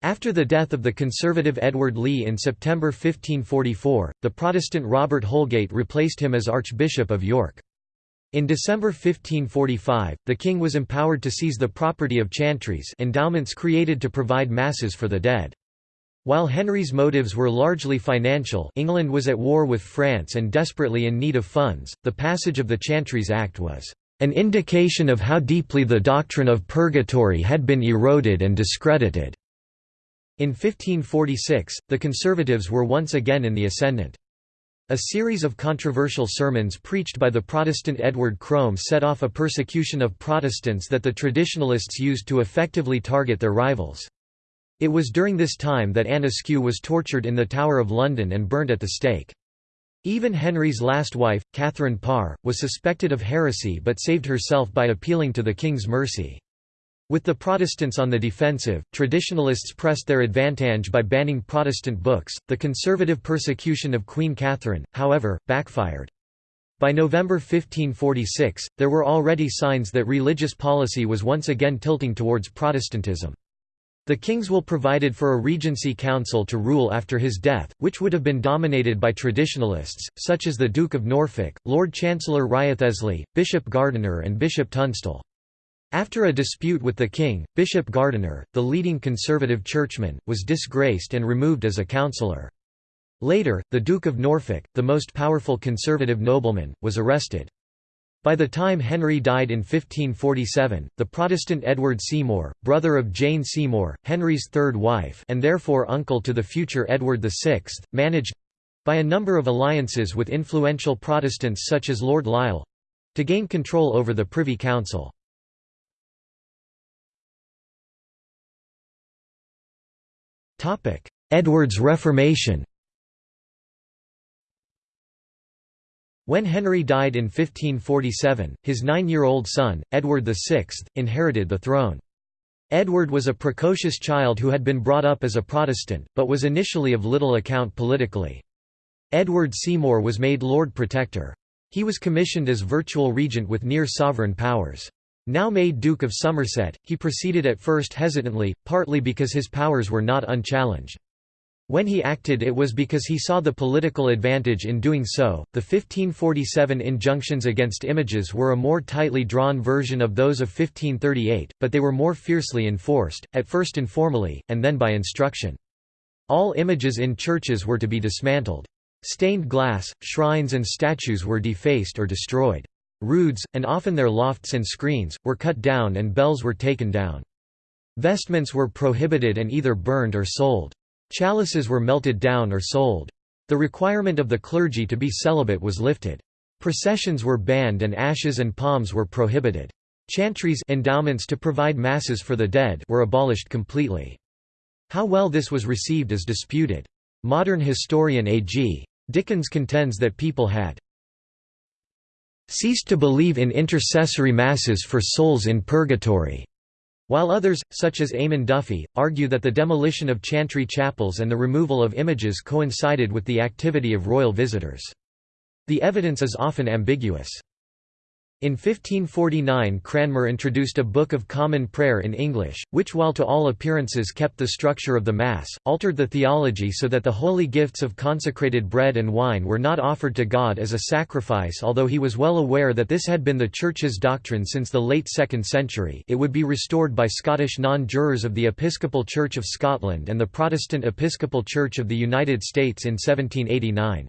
After the death of the conservative Edward Lee in September 1544, the Protestant Robert Holgate replaced him as Archbishop of York. In December 1545, the king was empowered to seize the property of chantries endowments created to provide masses for the dead. While Henry's motives were largely financial England was at war with France and desperately in need of funds, the passage of the Chantries Act was an indication of how deeply the doctrine of purgatory had been eroded and discredited. In 1546, the Conservatives were once again in the ascendant. A series of controversial sermons preached by the Protestant Edward Crome set off a persecution of Protestants that the traditionalists used to effectively target their rivals. It was during this time that Anne was tortured in the Tower of London and burnt at the stake. Even Henry's last wife, Catherine Parr, was suspected of heresy but saved herself by appealing to the king's mercy. With the Protestants on the defensive, traditionalists pressed their advantage by banning Protestant books. The conservative persecution of Queen Catherine, however, backfired. By November 1546, there were already signs that religious policy was once again tilting towards Protestantism. The king's will provided for a regency council to rule after his death, which would have been dominated by traditionalists, such as the Duke of Norfolk, Lord Chancellor Wriothesley, Bishop Gardiner and Bishop Tunstall. After a dispute with the king, Bishop Gardiner, the leading conservative churchman, was disgraced and removed as a councillor. Later, the Duke of Norfolk, the most powerful conservative nobleman, was arrested. By the time Henry died in 1547, the Protestant Edward Seymour, brother of Jane Seymour, Henry's third wife and therefore uncle to the future Edward VI, managed—by a number of alliances with influential Protestants such as Lord Lisle—to gain control over the Privy Council. Edward's Reformation When Henry died in 1547, his nine-year-old son, Edward VI, inherited the throne. Edward was a precocious child who had been brought up as a Protestant, but was initially of little account politically. Edward Seymour was made Lord Protector. He was commissioned as virtual regent with near sovereign powers. Now made Duke of Somerset, he proceeded at first hesitantly, partly because his powers were not unchallenged. When he acted it was because he saw the political advantage in doing so. The 1547 injunctions against images were a more tightly drawn version of those of 1538, but they were more fiercely enforced, at first informally, and then by instruction. All images in churches were to be dismantled. Stained glass, shrines and statues were defaced or destroyed. Roods, and often their lofts and screens, were cut down and bells were taken down. Vestments were prohibited and either burned or sold. Chalices were melted down or sold. The requirement of the clergy to be celibate was lifted. Processions were banned and ashes and palms were prohibited. Chantries endowments to provide masses for the dead were abolished completely. How well this was received is disputed. Modern historian A.G. Dickens contends that people had ceased to believe in intercessory masses for souls in purgatory. While others, such as Eamon Duffy, argue that the demolition of chantry chapels and the removal of images coincided with the activity of royal visitors. The evidence is often ambiguous. In 1549 Cranmer introduced a Book of Common Prayer in English, which while to all appearances kept the structure of the Mass, altered the theology so that the holy gifts of consecrated bread and wine were not offered to God as a sacrifice although he was well aware that this had been the Church's doctrine since the late 2nd century it would be restored by Scottish non-jurors of the Episcopal Church of Scotland and the Protestant Episcopal Church of the United States in 1789.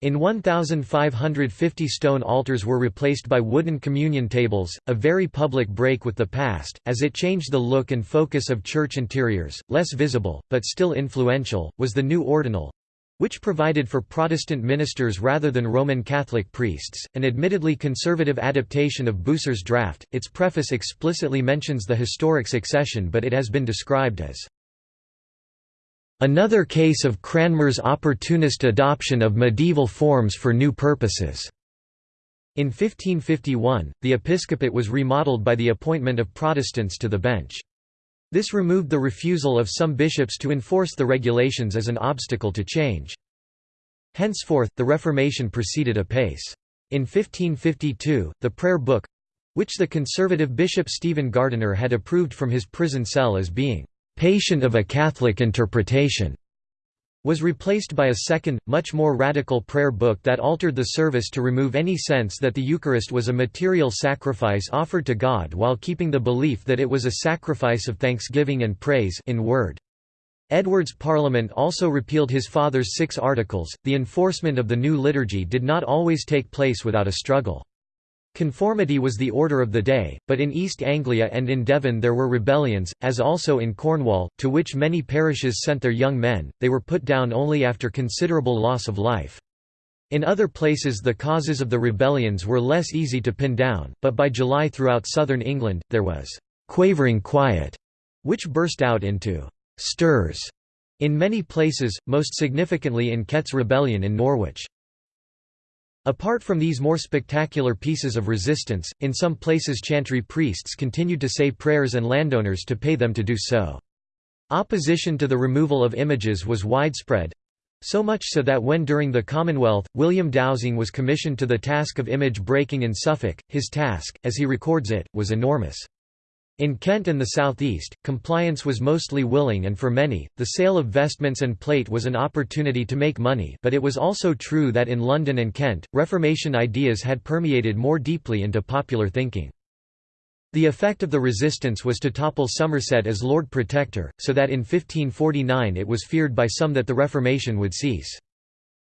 In 1,550 stone altars were replaced by wooden communion tables, a very public break with the past, as it changed the look and focus of church interiors. Less visible, but still influential, was the new ordinal which provided for Protestant ministers rather than Roman Catholic priests, an admittedly conservative adaptation of Bucer's draft. Its preface explicitly mentions the historic succession, but it has been described as Another case of Cranmer's opportunist adoption of medieval forms for new purposes. In 1551, the episcopate was remodeled by the appointment of Protestants to the bench. This removed the refusal of some bishops to enforce the regulations as an obstacle to change. Henceforth, the Reformation proceeded apace. In 1552, the Prayer Book—which the conservative Bishop Stephen Gardiner had approved from his prison cell as being patient of a Catholic interpretation, was replaced by a second, much more radical prayer book that altered the service to remove any sense that the Eucharist was a material sacrifice offered to God while keeping the belief that it was a sacrifice of thanksgiving and praise in word. Edward's parliament also repealed his father's six articles. The enforcement of the new liturgy did not always take place without a struggle. Conformity was the order of the day, but in East Anglia and in Devon there were rebellions, as also in Cornwall, to which many parishes sent their young men, they were put down only after considerable loss of life. In other places the causes of the rebellions were less easy to pin down, but by July throughout southern England, there was «quavering quiet», which burst out into «stirs» in many places, most significantly in Kett's Rebellion in Norwich. Apart from these more spectacular pieces of resistance, in some places chantry priests continued to say prayers and landowners to pay them to do so. Opposition to the removal of images was widespread, so much so that when during the Commonwealth, William Dowsing was commissioned to the task of image breaking in Suffolk, his task, as he records it, was enormous. In Kent and the southeast, compliance was mostly willing and for many, the sale of vestments and plate was an opportunity to make money but it was also true that in London and Kent, Reformation ideas had permeated more deeply into popular thinking. The effect of the resistance was to topple Somerset as Lord Protector, so that in 1549 it was feared by some that the Reformation would cease.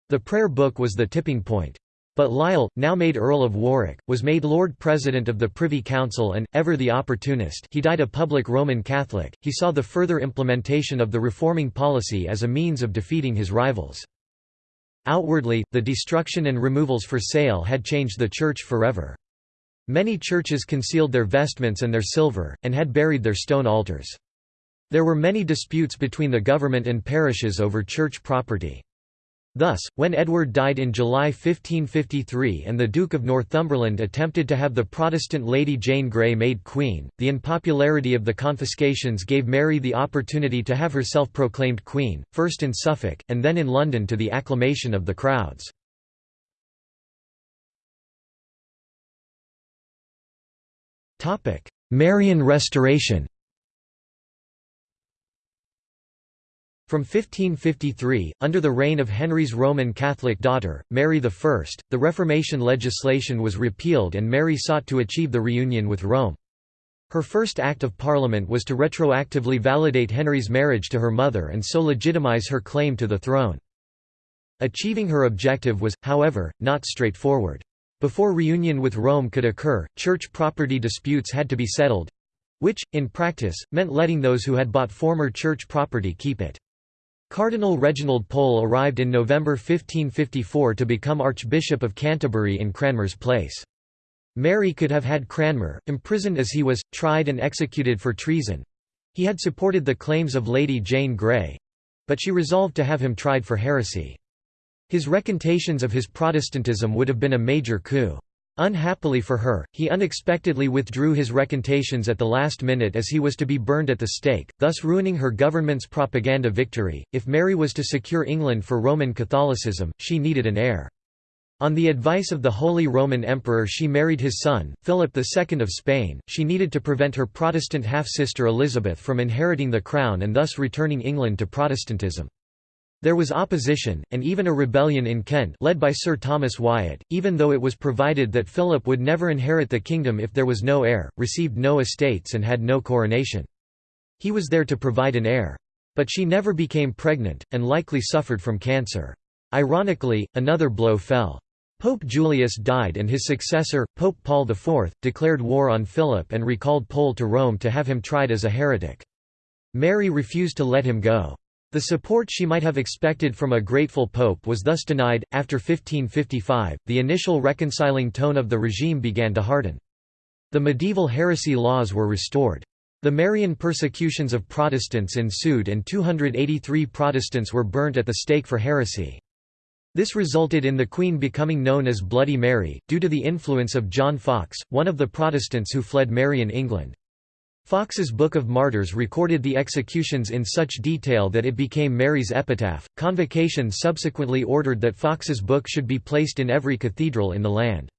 The Prayer Book was the tipping point. But Lisle, now made Earl of Warwick, was made Lord President of the Privy Council and, ever the opportunist he died a public Roman Catholic, he saw the further implementation of the reforming policy as a means of defeating his rivals. Outwardly, the destruction and removals for sale had changed the Church forever. Many churches concealed their vestments and their silver, and had buried their stone altars. There were many disputes between the government and parishes over church property. Thus, when Edward died in July 1553 and the Duke of Northumberland attempted to have the Protestant Lady Jane Grey made queen, the unpopularity of the confiscations gave Mary the opportunity to have herself proclaimed queen, first in Suffolk, and then in London to the acclamation of the crowds. Marian Restoration From 1553, under the reign of Henry's Roman Catholic daughter, Mary I, the Reformation legislation was repealed and Mary sought to achieve the reunion with Rome. Her first act of parliament was to retroactively validate Henry's marriage to her mother and so legitimize her claim to the throne. Achieving her objective was, however, not straightforward. Before reunion with Rome could occur, church property disputes had to be settled—which, in practice, meant letting those who had bought former church property keep it. Cardinal Reginald Pole arrived in November 1554 to become Archbishop of Canterbury in Cranmer's place. Mary could have had Cranmer, imprisoned as he was, tried and executed for treason. He had supported the claims of Lady Jane Grey. But she resolved to have him tried for heresy. His recantations of his Protestantism would have been a major coup. Unhappily for her, he unexpectedly withdrew his recantations at the last minute as he was to be burned at the stake, thus ruining her government's propaganda victory. If Mary was to secure England for Roman Catholicism, she needed an heir. On the advice of the Holy Roman Emperor she married his son, Philip II of Spain. She needed to prevent her Protestant half-sister Elizabeth from inheriting the crown and thus returning England to Protestantism. There was opposition, and even a rebellion in Kent led by Sir Thomas Wyatt, even though it was provided that Philip would never inherit the kingdom if there was no heir, received no estates and had no coronation. He was there to provide an heir. But she never became pregnant, and likely suffered from cancer. Ironically, another blow fell. Pope Julius died and his successor, Pope Paul IV, declared war on Philip and recalled Pole to Rome to have him tried as a heretic. Mary refused to let him go. The support she might have expected from a grateful pope was thus denied. After 1555, the initial reconciling tone of the regime began to harden. The medieval heresy laws were restored. The Marian persecutions of Protestants ensued and 283 Protestants were burnt at the stake for heresy. This resulted in the Queen becoming known as Bloody Mary, due to the influence of John Foxe, one of the Protestants who fled Marian England. Foxe's Book of Martyrs recorded the executions in such detail that it became Mary's epitaph. Convocation subsequently ordered that Foxe's book should be placed in every cathedral in the land.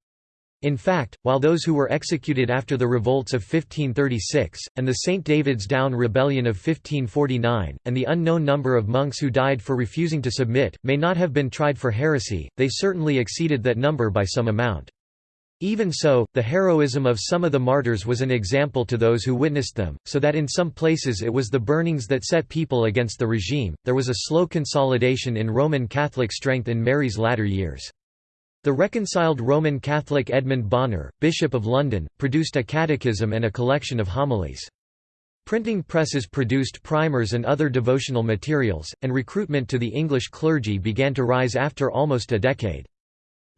In fact, while those who were executed after the revolts of 1536, and the St. David's Down Rebellion of 1549, and the unknown number of monks who died for refusing to submit, may not have been tried for heresy, they certainly exceeded that number by some amount. Even so, the heroism of some of the martyrs was an example to those who witnessed them, so that in some places it was the burnings that set people against the regime. There was a slow consolidation in Roman Catholic strength in Mary's latter years. The reconciled Roman Catholic Edmund Bonner, Bishop of London, produced a catechism and a collection of homilies. Printing presses produced primers and other devotional materials, and recruitment to the English clergy began to rise after almost a decade.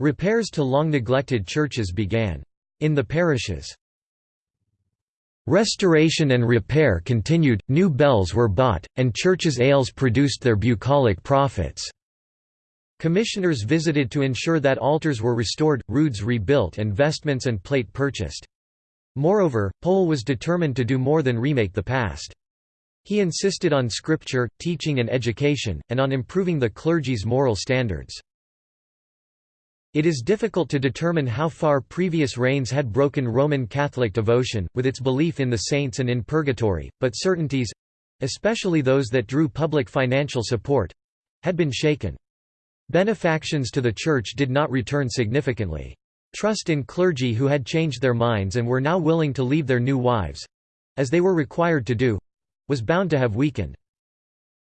Repairs to long-neglected churches began. In the parishes, Restoration and repair continued, new bells were bought, and churches' ales produced their bucolic profits. Commissioners visited to ensure that altars were restored, roods rebuilt and vestments and plate purchased. Moreover, Pole was determined to do more than remake the past. He insisted on scripture, teaching and education, and on improving the clergy's moral standards. It is difficult to determine how far previous reigns had broken Roman Catholic devotion, with its belief in the saints and in purgatory, but certainties—especially those that drew public financial support—had been shaken. Benefactions to the Church did not return significantly. Trust in clergy who had changed their minds and were now willing to leave their new wives—as they were required to do—was bound to have weakened.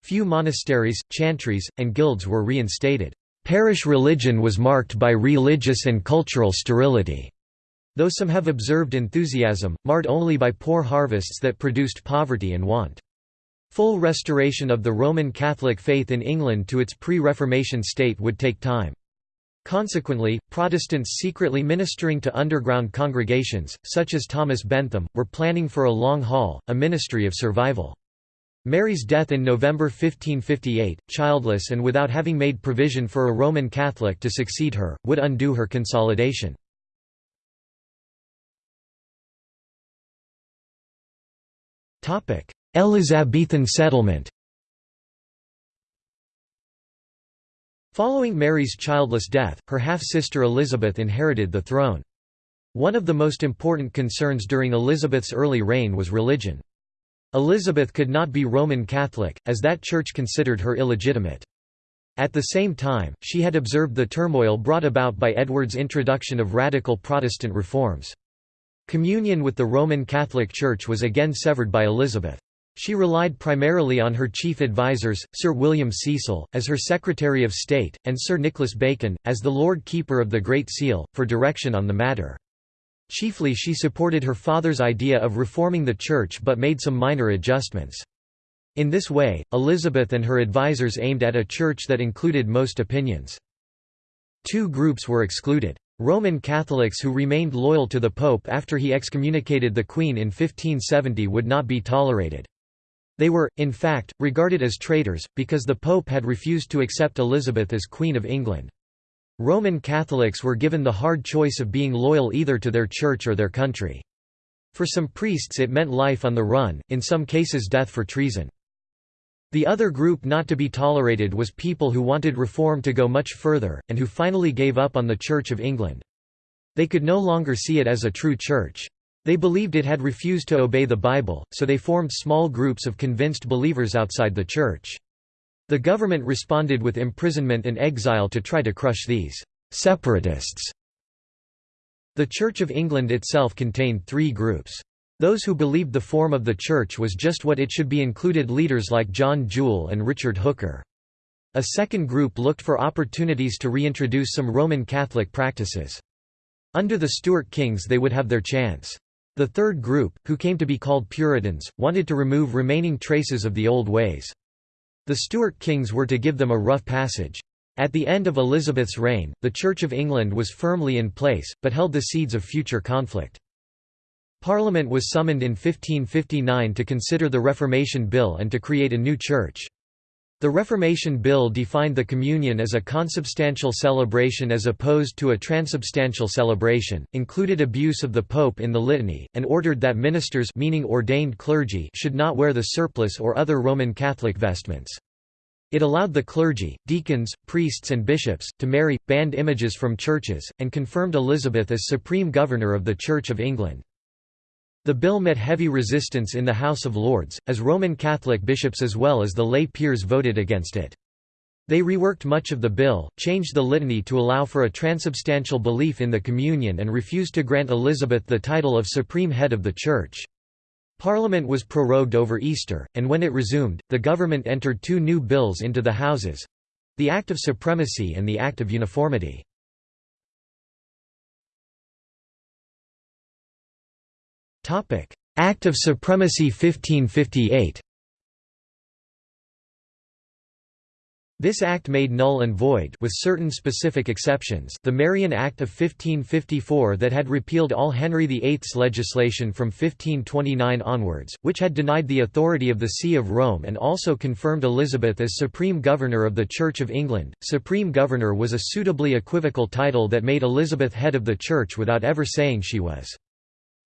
Few monasteries, chantries, and guilds were reinstated. Parish religion was marked by religious and cultural sterility, though some have observed enthusiasm, marred only by poor harvests that produced poverty and want. Full restoration of the Roman Catholic faith in England to its pre-Reformation state would take time. Consequently, Protestants secretly ministering to underground congregations, such as Thomas Bentham, were planning for a long haul, a ministry of survival. Mary's death in November 1558, childless and without having made provision for a Roman Catholic to succeed her, would undo her consolidation. Elizabethan settlement Following Mary's childless death, her half-sister Elizabeth inherited the throne. One of the most important concerns during Elizabeth's early reign was religion. Elizabeth could not be Roman Catholic, as that church considered her illegitimate. At the same time, she had observed the turmoil brought about by Edward's introduction of radical Protestant reforms. Communion with the Roman Catholic Church was again severed by Elizabeth. She relied primarily on her chief advisers, Sir William Cecil, as her Secretary of State, and Sir Nicholas Bacon, as the Lord Keeper of the Great Seal, for direction on the matter. Chiefly she supported her father's idea of reforming the Church but made some minor adjustments. In this way, Elizabeth and her advisers aimed at a church that included most opinions. Two groups were excluded. Roman Catholics who remained loyal to the Pope after he excommunicated the Queen in 1570 would not be tolerated. They were, in fact, regarded as traitors, because the Pope had refused to accept Elizabeth as Queen of England. Roman Catholics were given the hard choice of being loyal either to their church or their country. For some priests it meant life on the run, in some cases death for treason. The other group not to be tolerated was people who wanted reform to go much further, and who finally gave up on the Church of England. They could no longer see it as a true church. They believed it had refused to obey the Bible, so they formed small groups of convinced believers outside the church. The government responded with imprisonment and exile to try to crush these «separatists». The Church of England itself contained three groups. Those who believed the form of the Church was just what it should be included leaders like John Jewel and Richard Hooker. A second group looked for opportunities to reintroduce some Roman Catholic practices. Under the Stuart kings they would have their chance. The third group, who came to be called Puritans, wanted to remove remaining traces of the old ways. The Stuart kings were to give them a rough passage. At the end of Elizabeth's reign, the Church of England was firmly in place, but held the seeds of future conflict. Parliament was summoned in 1559 to consider the Reformation Bill and to create a new church. The Reformation Bill defined the Communion as a consubstantial celebration as opposed to a transubstantial celebration, included abuse of the Pope in the litany, and ordered that ministers meaning ordained clergy should not wear the surplice or other Roman Catholic vestments. It allowed the clergy, deacons, priests and bishops, to marry, banned images from churches, and confirmed Elizabeth as supreme governor of the Church of England. The bill met heavy resistance in the House of Lords, as Roman Catholic bishops as well as the lay peers voted against it. They reworked much of the bill, changed the litany to allow for a transubstantial belief in the communion and refused to grant Elizabeth the title of Supreme Head of the Church. Parliament was prorogued over Easter, and when it resumed, the government entered two new bills into the Houses—the Act of Supremacy and the Act of Uniformity. Act of Supremacy 1558 This act made null and void with certain specific exceptions the Marian Act of 1554 that had repealed all Henry VIII's legislation from 1529 onwards, which had denied the authority of the See of Rome and also confirmed Elizabeth as Supreme Governor of the Church of England. Supreme Governor was a suitably equivocal title that made Elizabeth head of the Church without ever saying she was.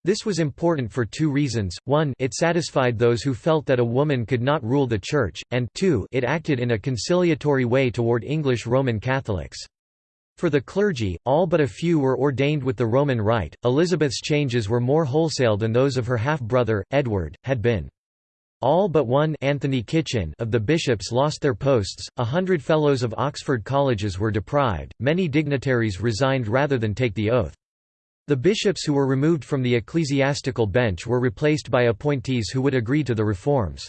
This was important for two reasons, one it satisfied those who felt that a woman could not rule the Church, and two it acted in a conciliatory way toward English Roman Catholics. For the clergy, all but a few were ordained with the Roman Rite. Elizabeth's changes were more wholesale than those of her half-brother, Edward, had been. All but one Anthony Kitchin of the bishops lost their posts, a hundred fellows of Oxford colleges were deprived, many dignitaries resigned rather than take the oath. The bishops who were removed from the ecclesiastical bench were replaced by appointees who would agree to the reforms.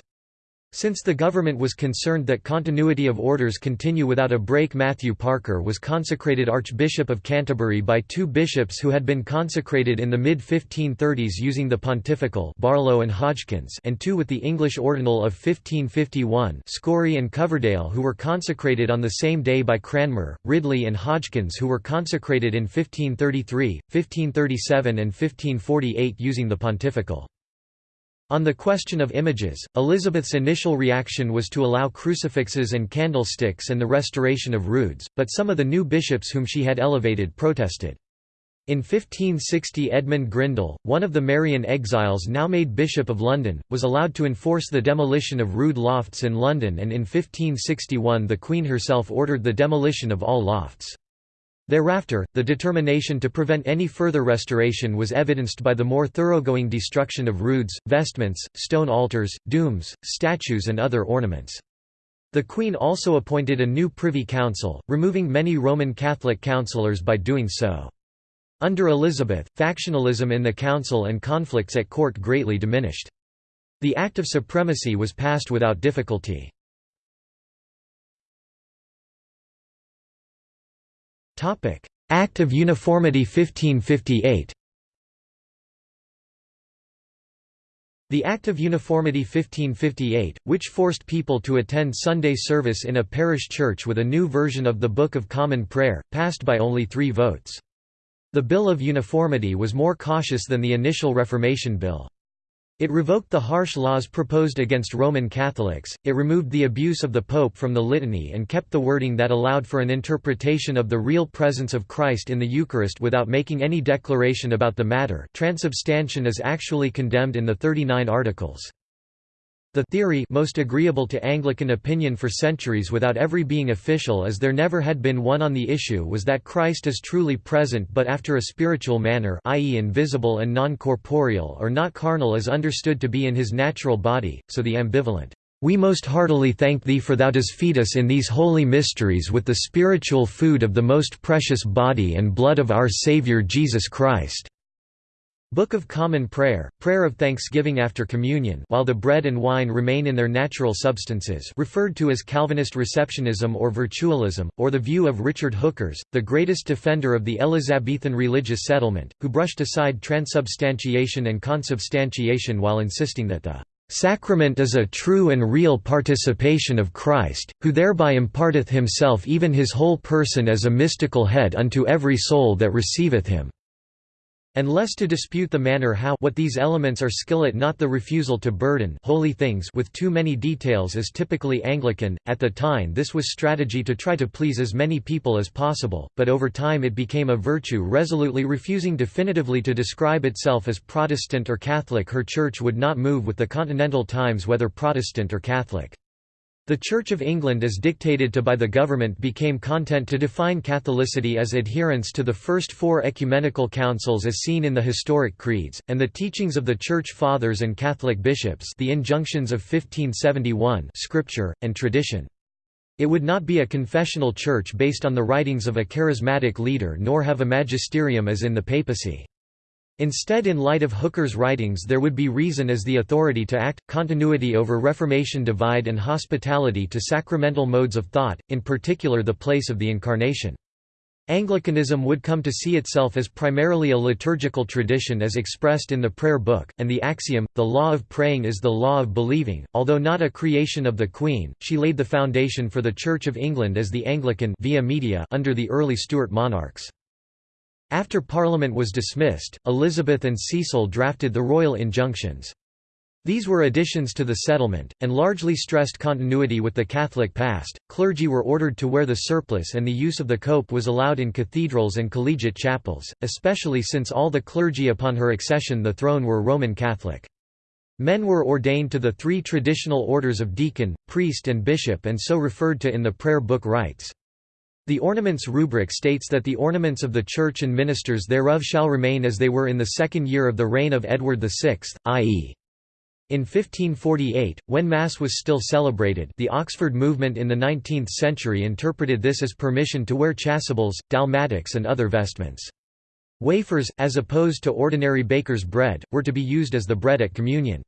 Since the government was concerned that continuity of orders continue without a break Matthew Parker was consecrated Archbishop of Canterbury by two bishops who had been consecrated in the mid-1530s using the pontifical Barlow and Hodgkins and two with the English ordinal of 1551 Scory and Coverdale who were consecrated on the same day by Cranmer, Ridley and Hodgkins who were consecrated in 1533, 1537 and 1548 using the pontifical. On the question of images, Elizabeth's initial reaction was to allow crucifixes and candlesticks and the restoration of roods, but some of the new bishops whom she had elevated protested. In 1560 Edmund Grindal, one of the Marian exiles now made Bishop of London, was allowed to enforce the demolition of rood lofts in London and in 1561 the Queen herself ordered the demolition of all lofts. Thereafter, the determination to prevent any further restoration was evidenced by the more thoroughgoing destruction of roods, vestments, stone altars, dooms, statues and other ornaments. The Queen also appointed a new Privy Council, removing many Roman Catholic councillors by doing so. Under Elizabeth, factionalism in the council and conflicts at court greatly diminished. The Act of Supremacy was passed without difficulty. Act of Uniformity 1558 The Act of Uniformity 1558, which forced people to attend Sunday service in a parish church with a new version of the Book of Common Prayer, passed by only three votes. The Bill of Uniformity was more cautious than the initial Reformation Bill. It revoked the harsh laws proposed against Roman Catholics, it removed the abuse of the Pope from the litany and kept the wording that allowed for an interpretation of the real presence of Christ in the Eucharist without making any declaration about the matter transubstantiation is actually condemned in the 39 Articles. The theory most agreeable to Anglican opinion for centuries without ever being official as there never had been one on the issue was that Christ is truly present but after a spiritual manner i.e. invisible and non-corporeal or not carnal as understood to be in his natural body, so the ambivalent, "...we most heartily thank thee for thou dost feed us in these holy mysteries with the spiritual food of the most precious body and blood of our Saviour Jesus Christ." Book of Common Prayer, prayer of thanksgiving after communion while the bread and wine remain in their natural substances referred to as Calvinist receptionism or virtualism, or the view of Richard Hookers, the greatest defender of the Elizabethan religious settlement, who brushed aside transubstantiation and consubstantiation while insisting that the "...sacrament is a true and real participation of Christ, who thereby imparteth himself even his whole person as a mystical head unto every soul that receiveth him." And less to dispute the manner how what these elements are skillet not the refusal to burden holy things with too many details is typically Anglican. At the time this was strategy to try to please as many people as possible, but over time it became a virtue resolutely refusing definitively to describe itself as Protestant or Catholic her church would not move with the continental times whether Protestant or Catholic. The Church of England as dictated to by the government became content to define Catholicity as adherence to the first four ecumenical councils as seen in the historic creeds, and the teachings of the Church Fathers and Catholic bishops the injunctions of 1571 scripture, and tradition. It would not be a confessional church based on the writings of a charismatic leader nor have a magisterium as in the papacy. Instead in light of Hooker's writings there would be reason as the authority to act, continuity over Reformation divide and hospitality to sacramental modes of thought, in particular the place of the Incarnation. Anglicanism would come to see itself as primarily a liturgical tradition as expressed in the prayer book, and the axiom, the law of praying is the law of believing, although not a creation of the Queen, she laid the foundation for the Church of England as the Anglican via media under the early Stuart monarchs. After Parliament was dismissed, Elizabeth and Cecil drafted the Royal Injunctions. These were additions to the settlement, and largely stressed continuity with the Catholic past. Clergy were ordered to wear the surplice, and the use of the cope was allowed in cathedrals and collegiate chapels, especially since all the clergy upon her accession to the throne were Roman Catholic. Men were ordained to the three traditional orders of deacon, priest, and bishop, and so referred to in the prayer book rites. The ornaments rubric states that the ornaments of the church and ministers thereof shall remain as they were in the second year of the reign of Edward VI, i.e. In 1548, when Mass was still celebrated the Oxford movement in the 19th century interpreted this as permission to wear chasubles, dalmatics and other vestments. Wafers, as opposed to ordinary baker's bread, were to be used as the bread at communion.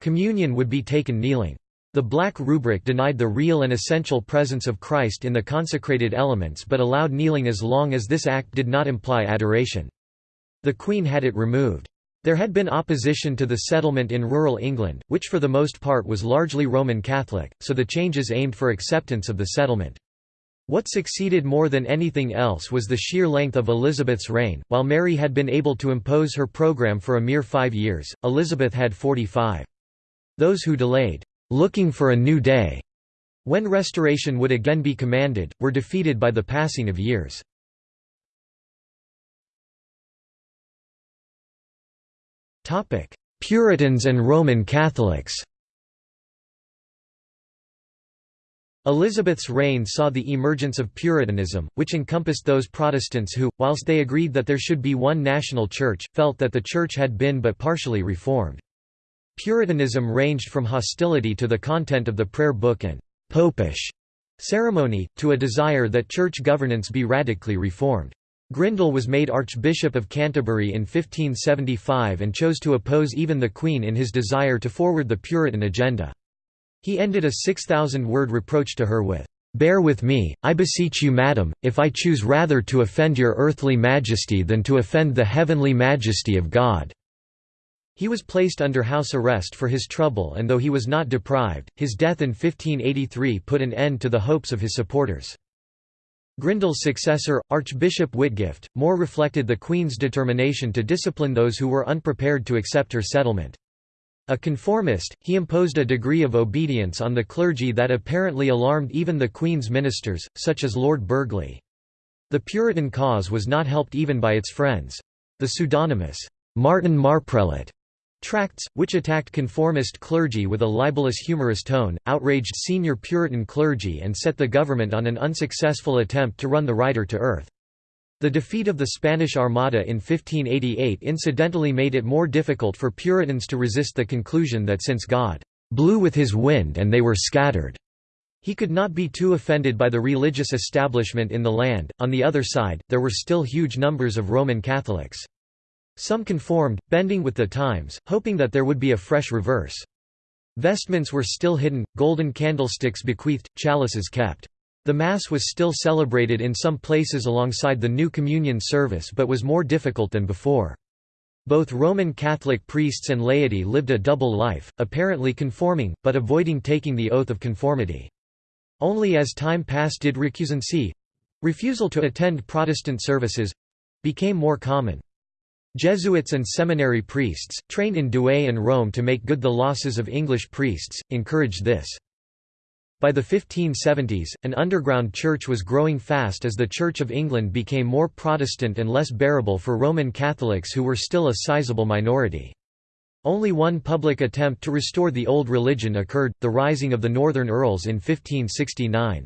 Communion would be taken kneeling. The Black Rubric denied the real and essential presence of Christ in the consecrated elements but allowed kneeling as long as this act did not imply adoration. The Queen had it removed. There had been opposition to the settlement in rural England, which for the most part was largely Roman Catholic, so the changes aimed for acceptance of the settlement. What succeeded more than anything else was the sheer length of Elizabeth's reign. While Mary had been able to impose her program for a mere five years, Elizabeth had 45. Those who delayed, looking for a new day, when restoration would again be commanded, were defeated by the passing of years. Puritans and Roman Catholics Elizabeth's reign saw the emergence of Puritanism, which encompassed those Protestants who, whilst they agreed that there should be one national church, felt that the church had been but partially reformed. Puritanism ranged from hostility to the content of the prayer book and «popish» ceremony, to a desire that church governance be radically reformed. Grindal was made Archbishop of Canterbury in 1575 and chose to oppose even the Queen in his desire to forward the Puritan agenda. He ended a 6,000-word reproach to her with, "'Bear with me, I beseech you madam, if I choose rather to offend your earthly majesty than to offend the heavenly majesty of God.' He was placed under house arrest for his trouble and though he was not deprived, his death in 1583 put an end to the hopes of his supporters. Grindal's successor, Archbishop Whitgift, more reflected the Queen's determination to discipline those who were unprepared to accept her settlement. A conformist, he imposed a degree of obedience on the clergy that apparently alarmed even the Queen's ministers, such as Lord Burghley. The Puritan cause was not helped even by its friends. The pseudonymous, Martin Marprelate tracts, which attacked conformist clergy with a libelous humorous tone, outraged senior Puritan clergy and set the government on an unsuccessful attempt to run the writer to earth. The defeat of the Spanish Armada in 1588 incidentally made it more difficult for Puritans to resist the conclusion that since God blew with his wind and they were scattered, he could not be too offended by the religious establishment in the land. On the other side, there were still huge numbers of Roman Catholics. Some conformed, bending with the times, hoping that there would be a fresh reverse. Vestments were still hidden, golden candlesticks bequeathed, chalices kept. The Mass was still celebrated in some places alongside the new communion service but was more difficult than before. Both Roman Catholic priests and laity lived a double life, apparently conforming, but avoiding taking the oath of conformity. Only as time passed did recusancy—refusal to attend Protestant services—became more common. Jesuits and seminary priests, trained in Douay and Rome to make good the losses of English priests, encouraged this. By the 1570s, an underground church was growing fast as the Church of England became more Protestant and less bearable for Roman Catholics who were still a sizable minority. Only one public attempt to restore the old religion occurred, the rising of the Northern Earls in 1569.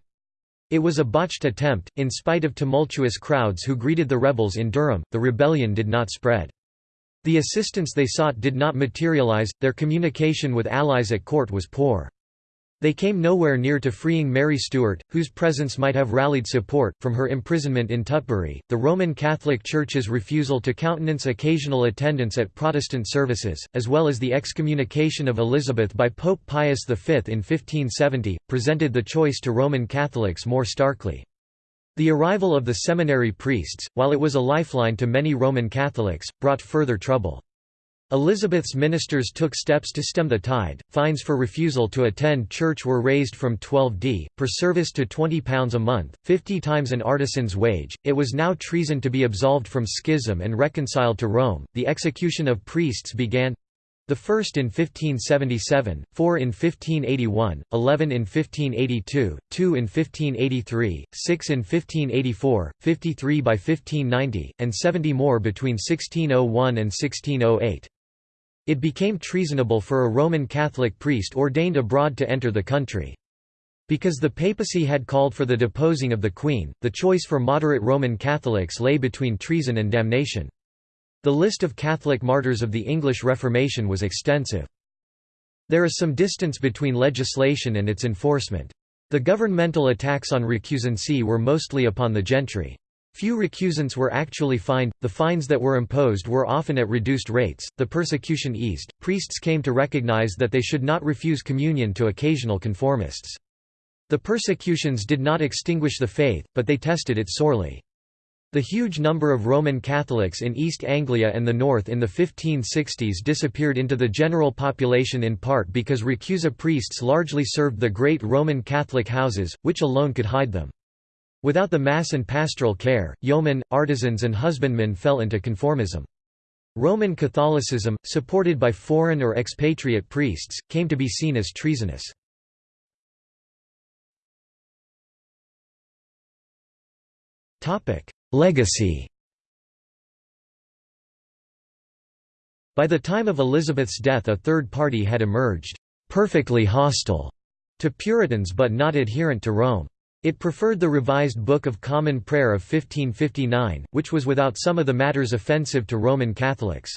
It was a botched attempt, in spite of tumultuous crowds who greeted the rebels in Durham, the rebellion did not spread. The assistance they sought did not materialize, their communication with allies at court was poor. They came nowhere near to freeing Mary Stuart, whose presence might have rallied support, from her imprisonment in Tutbury. The Roman Catholic Church's refusal to countenance occasional attendance at Protestant services, as well as the excommunication of Elizabeth by Pope Pius V in 1570, presented the choice to Roman Catholics more starkly. The arrival of the seminary priests, while it was a lifeline to many Roman Catholics, brought further trouble. Elizabeth's ministers took steps to stem the tide. Fines for refusal to attend church were raised from 12d per service to £20 a month, 50 times an artisan's wage. It was now treason to be absolved from schism and reconciled to Rome. The execution of priests began the first in 1577, four in 1581, eleven in 1582, two in 1583, six in 1584, 53 by 1590, and 70 more between 1601 and 1608. It became treasonable for a Roman Catholic priest ordained abroad to enter the country. Because the papacy had called for the deposing of the Queen, the choice for moderate Roman Catholics lay between treason and damnation. The list of Catholic martyrs of the English Reformation was extensive. There is some distance between legislation and its enforcement. The governmental attacks on recusancy were mostly upon the gentry. Few recusants were actually fined, the fines that were imposed were often at reduced rates, the persecution eased, priests came to recognize that they should not refuse communion to occasional conformists. The persecutions did not extinguish the faith, but they tested it sorely. The huge number of Roman Catholics in East Anglia and the North in the 1560s disappeared into the general population in part because recusa priests largely served the great Roman Catholic houses, which alone could hide them. Without the mass and pastoral care, yeomen, artisans and husbandmen fell into conformism. Roman Catholicism, supported by foreign or expatriate priests, came to be seen as treasonous. Legacy By the time of Elizabeth's death a third party had emerged, perfectly hostile to Puritans but not adherent to Rome. It preferred the revised Book of Common Prayer of 1559, which was without some of the matters offensive to Roman Catholics.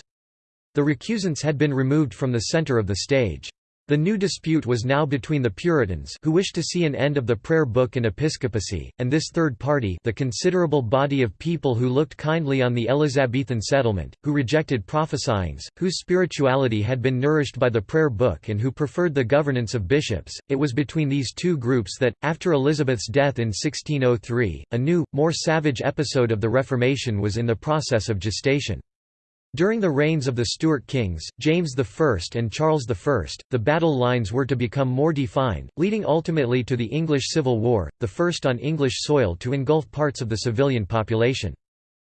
The recusants had been removed from the centre of the stage. The new dispute was now between the Puritans who wished to see an end of the prayer book and episcopacy, and this third party the considerable body of people who looked kindly on the Elizabethan settlement, who rejected prophesyings, whose spirituality had been nourished by the prayer book and who preferred the governance of bishops. It was between these two groups that, after Elizabeth's death in 1603, a new, more savage episode of the Reformation was in the process of gestation. During the reigns of the Stuart kings, James I and Charles I, the battle lines were to become more defined, leading ultimately to the English Civil War, the first on English soil to engulf parts of the civilian population.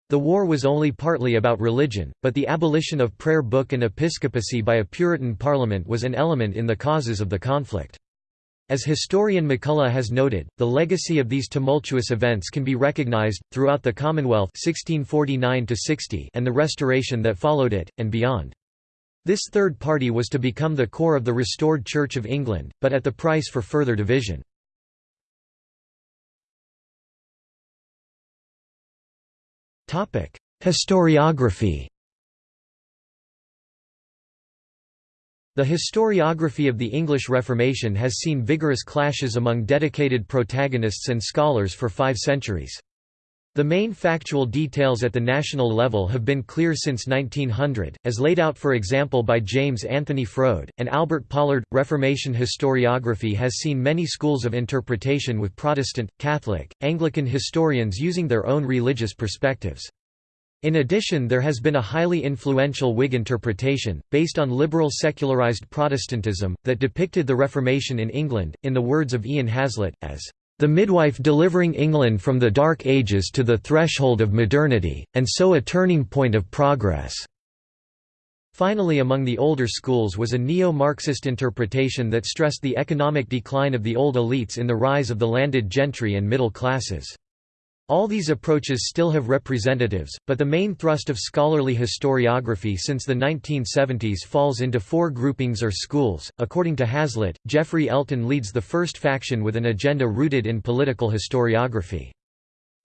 The war was only partly about religion, but the abolition of prayer book and episcopacy by a Puritan parliament was an element in the causes of the conflict. As historian MacCulloch has noted, the legacy of these tumultuous events can be recognized, throughout the Commonwealth 1649 and the Restoration that followed it, and beyond. This third party was to become the core of the restored Church of England, but at the price for further division. Historiography The historiography of the English Reformation has seen vigorous clashes among dedicated protagonists and scholars for five centuries. The main factual details at the national level have been clear since 1900, as laid out for example by James Anthony Froude, and Albert Pollard. Reformation historiography has seen many schools of interpretation with Protestant, Catholic, Anglican historians using their own religious perspectives. In addition there has been a highly influential Whig interpretation, based on liberal secularized Protestantism, that depicted the Reformation in England, in the words of Ian Hazlett, as the midwife delivering England from the Dark Ages to the threshold of modernity, and so a turning point of progress." Finally among the older schools was a neo-Marxist interpretation that stressed the economic decline of the old elites in the rise of the landed gentry and middle classes. All these approaches still have representatives, but the main thrust of scholarly historiography since the 1970s falls into four groupings or schools. According to Hazlett, Geoffrey Elton leads the first faction with an agenda rooted in political historiography.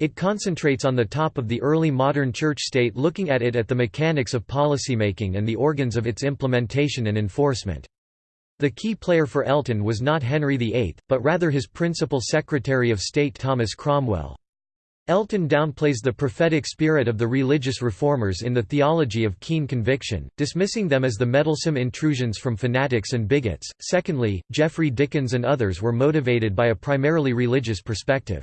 It concentrates on the top of the early modern church-state looking at it at the mechanics of policymaking and the organs of its implementation and enforcement. The key player for Elton was not Henry VIII, but rather his principal Secretary of State Thomas Cromwell. Elton downplays the prophetic spirit of the religious reformers in the theology of keen conviction, dismissing them as the meddlesome intrusions from fanatics and bigots. Secondly, Geoffrey Dickens and others were motivated by a primarily religious perspective.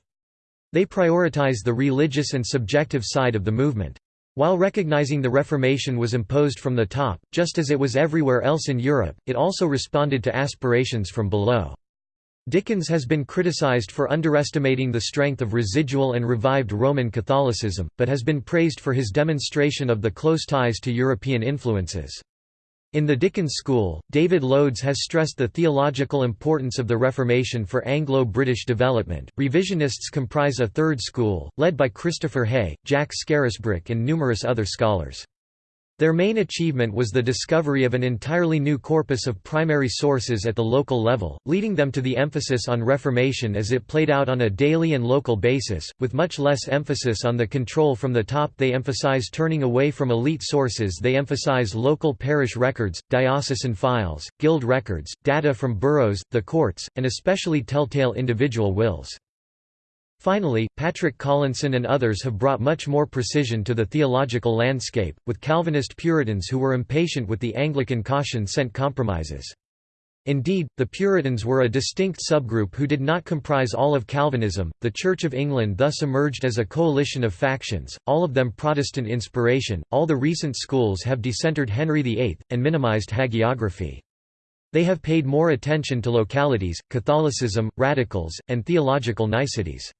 They prioritized the religious and subjective side of the movement. While recognizing the Reformation was imposed from the top, just as it was everywhere else in Europe, it also responded to aspirations from below. Dickens has been criticized for underestimating the strength of residual and revived Roman Catholicism, but has been praised for his demonstration of the close ties to European influences. In the Dickens School, David Loades has stressed the theological importance of the Reformation for Anglo-British development. Revisionists comprise a third school, led by Christopher Haigh, Jack Scarisbrick and numerous other scholars. Their main achievement was the discovery of an entirely new corpus of primary sources at the local level, leading them to the emphasis on Reformation as it played out on a daily and local basis, with much less emphasis on the control from the top they emphasize turning away from elite sources they emphasize local parish records, diocesan files, guild records, data from boroughs, the courts, and especially telltale individual wills. Finally, Patrick Collinson and others have brought much more precision to the theological landscape, with Calvinist Puritans who were impatient with the Anglican caution-sent compromises. Indeed, the Puritans were a distinct subgroup who did not comprise all of Calvinism. The Church of England thus emerged as a coalition of factions, all of them Protestant inspiration. All the recent schools have decentered Henry VIII and minimized hagiography. They have paid more attention to localities, Catholicism, radicals, and theological niceties.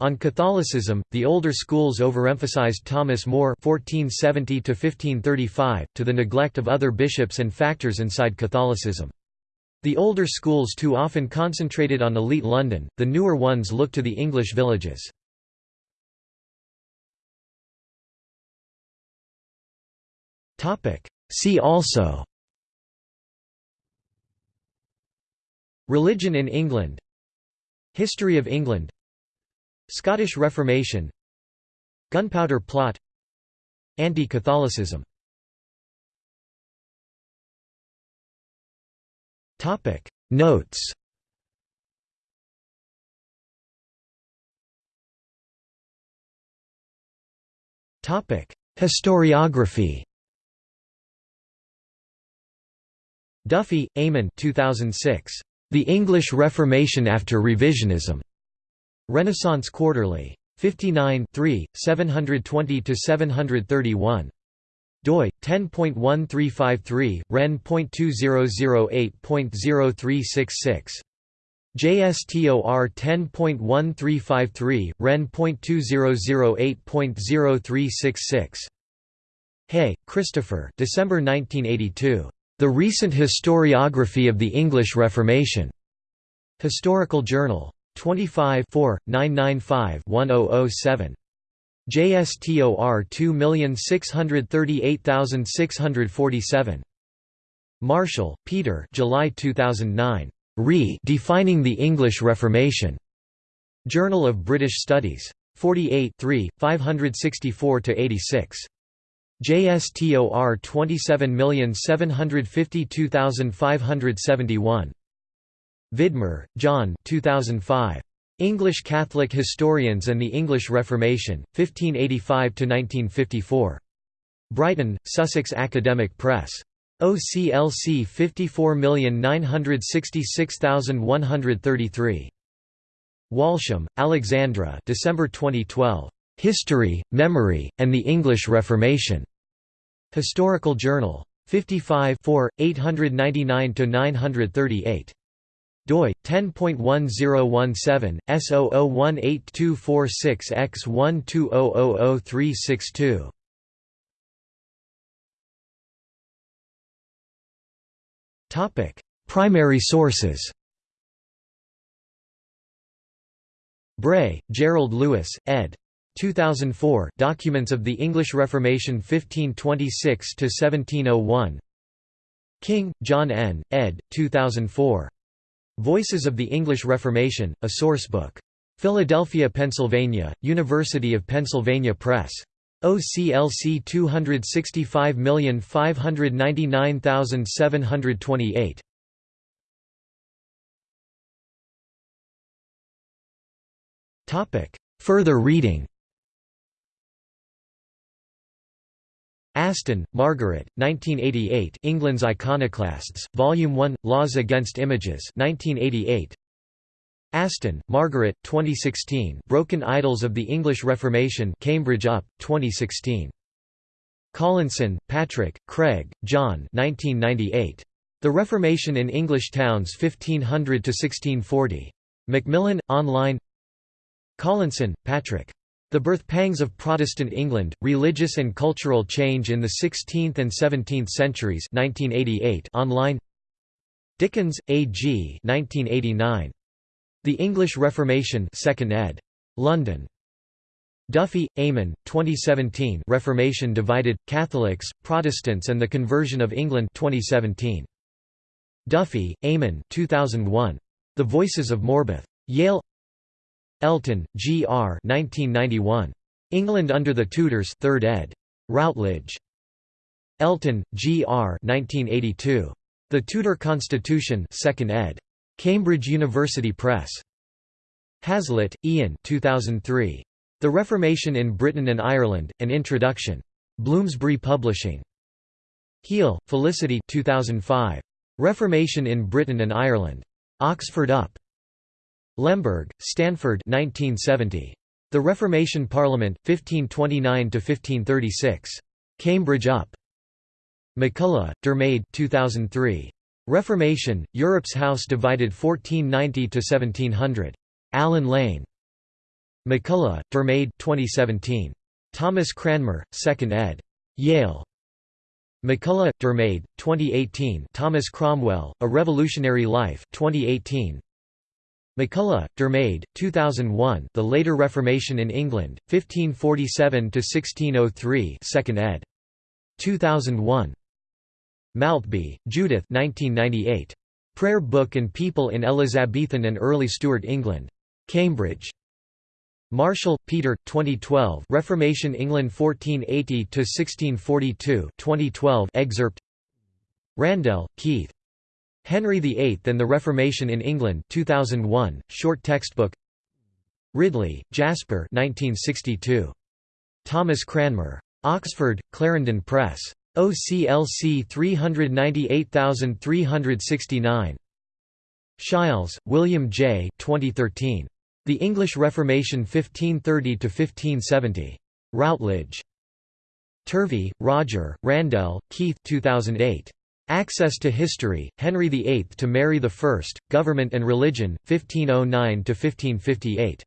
On Catholicism, the older schools overemphasized Thomas More (1470–1535) to the neglect of other bishops and factors inside Catholicism. The older schools too often concentrated on elite London, the newer ones looked to the English villages. Topic. See also Religion in England History of England Scottish Reformation Gunpowder Plot Anti-Catholicism. Notes. Historiography. Duffy, Eamon 2006. The English Reformation After Revisionism. Renaissance Quarterly. 59 720–731. doi 10.1353 ren.2008.0366 JSTOR 10.1353 ren.2008.0366 Haigh, Christopher December 1982 The Recent Historiography of the English Reformation. Historical Journal 25 995-1007. JSTOR 2638647. Marshall, Peter July 2009. Re Defining the English Reformation. Journal of British Studies. 48 564–86. JSTOR 27752571. Vidmar, John 2005. English Catholic Historians and the English Reformation, 1585–1954. Brighton, Sussex Academic Press. OCLC 54966133. Walsham, Alexandra December 2012. History, Memory, and the English Reformation. Historical Journal. 55 899–938 doi 10.1017 S00182446X120000362 Topic Primary sources Bray, Gerald Lewis, ed. 2004 Documents of the English Reformation 1526–1701 King, John N., ed. 2004. Voices of the English Reformation, a sourcebook. Philadelphia, Pennsylvania, University of Pennsylvania Press. OCLC 265599728. Topic: Further reading. Aston, Margaret, 1988 England's Iconoclasts, Volume 1, Laws Against Images 1988. Aston, Margaret, 2016 Broken Idols of the English Reformation Cambridge UP, 2016. Collinson, Patrick, Craig, John 1998. The Reformation in English Towns 1500–1640. Macmillan, online Collinson, Patrick. The Birth Pangs of Protestant England, Religious and Cultural Change in the Sixteenth and Seventeenth Centuries 1988 online Dickens, A. G. 1989. The English Reformation 2nd ed. London. Duffy, Eamon, 2017 Reformation Divided, Catholics, Protestants and the Conversion of England 2017. Duffy, Eamon 2001. The Voices of Morebath. Yale Elton, G. R. 1991. England under the Tudors 3rd ed. Routledge. Elton, G. R. 1982. The Tudor Constitution 2nd ed. Cambridge University Press. Hazlett, Ian 2003. The Reformation in Britain and Ireland, An Introduction. Bloomsbury Publishing. Heal, Felicity 2005. Reformation in Britain and Ireland. Oxford UP. Lehmberg, Stanford 1970. The Reformation Parliament, 1529–1536. Cambridge UP. MacCulloch, Diarmaid 2003. Reformation, Europe's House Divided 1490–1700. Allen Lane. MacCulloch, Diarmaid 2017. Thomas Cranmer, 2nd ed. Yale. MacCulloch, Diarmaid, 2018 Thomas Cromwell, A Revolutionary Life 2018. MacCulloch, Diarmaid, 2001 The Later Reformation in England, 1547–1603 2nd ed. 2001. Maltby, Judith 1998. Prayer Book and People in Elizabethan and Early Stuart England. Cambridge. Marshall, Peter, 2012 Reformation England 1480–1642 2012 excerpt Randell, Keith. Henry VIII and the Reformation in England 2001, short textbook Ridley, Jasper 1962. Thomas Cranmer. Oxford, Clarendon Press. OCLC 398369. Sheils, William J. 2013. The English Reformation 1530–1570. Routledge. Turvey, Roger, Randell, Keith 2008. Access to History, Henry VIII to Mary I, Government and Religion, 1509–1558.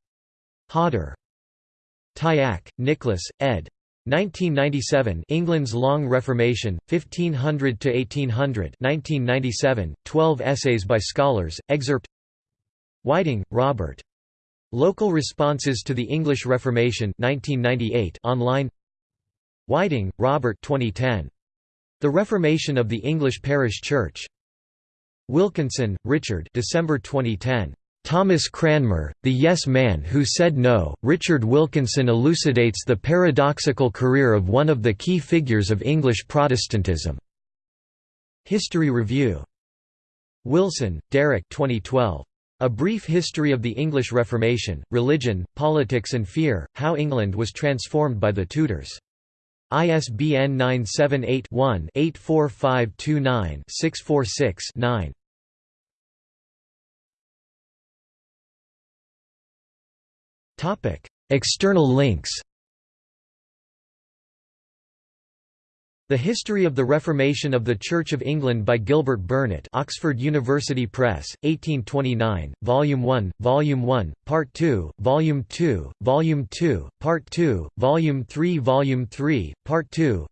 Hodder. Tyacke, Nicholas, ed. 1997 England's Long Reformation, 1500 to 1800. 1997. 12 essays by scholars. Excerpt. Whiting, Robert. Local Responses to the English Reformation 1998 online Whiting, Robert 2010. The Reformation of the English Parish Church. Wilkinson, Richard December 2010. Thomas Cranmer, The Yes Man Who Said No. Richard Wilkinson elucidates the paradoxical career of one of the key figures of English Protestantism. History Review. Wilson, Derek 2012. A Brief History of the English Reformation, Religion, Politics and Fear, How England Was Transformed by the Tudors. ISBN 978-1-84529-646-9. External links The History of the Reformation of the Church of England by Gilbert Burnet Oxford University Press, 1829, Volume 1, Volume 1, Part 2, Volume 2, Volume 2, Part 2, Volume 3 Volume 3, Part 2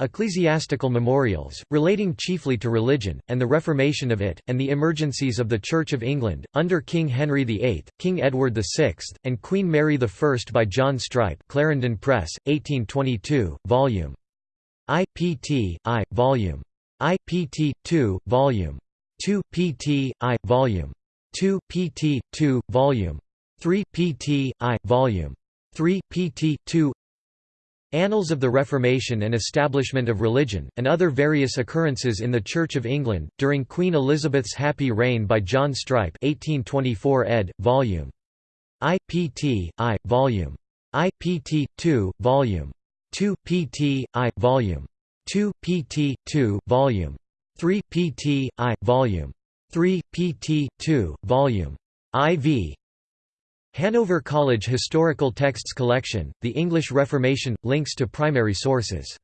Ecclesiastical memorials, relating chiefly to religion, and the reformation of it, and the emergencies of the Church of England, under King Henry VIII, King Edward VI, and Queen Mary I by John Strype Clarendon Press, 1822, IPT, I, Volume. IPT, 2, Volume. 2, PT, I, Volume. 2, PT, 2, Volume. 3, PT, I, Volume. 3, PT, 2 Annals of the Reformation and Establishment of Religion, and other various occurrences in the Church of England, during Queen Elizabeth's happy reign by John Strype 1824 ed., Vol. IPT, I, Volume. IPT, 2, Volume. 2 pt. i volume 2 pt. 2 volume 3 pt. i volume 3 pt. 2 volume iv Hanover College Historical Texts Collection, The English Reformation, links to primary sources.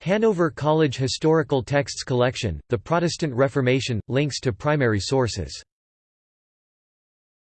Hanover College Historical Texts Collection, The Protestant Reformation, links to primary sources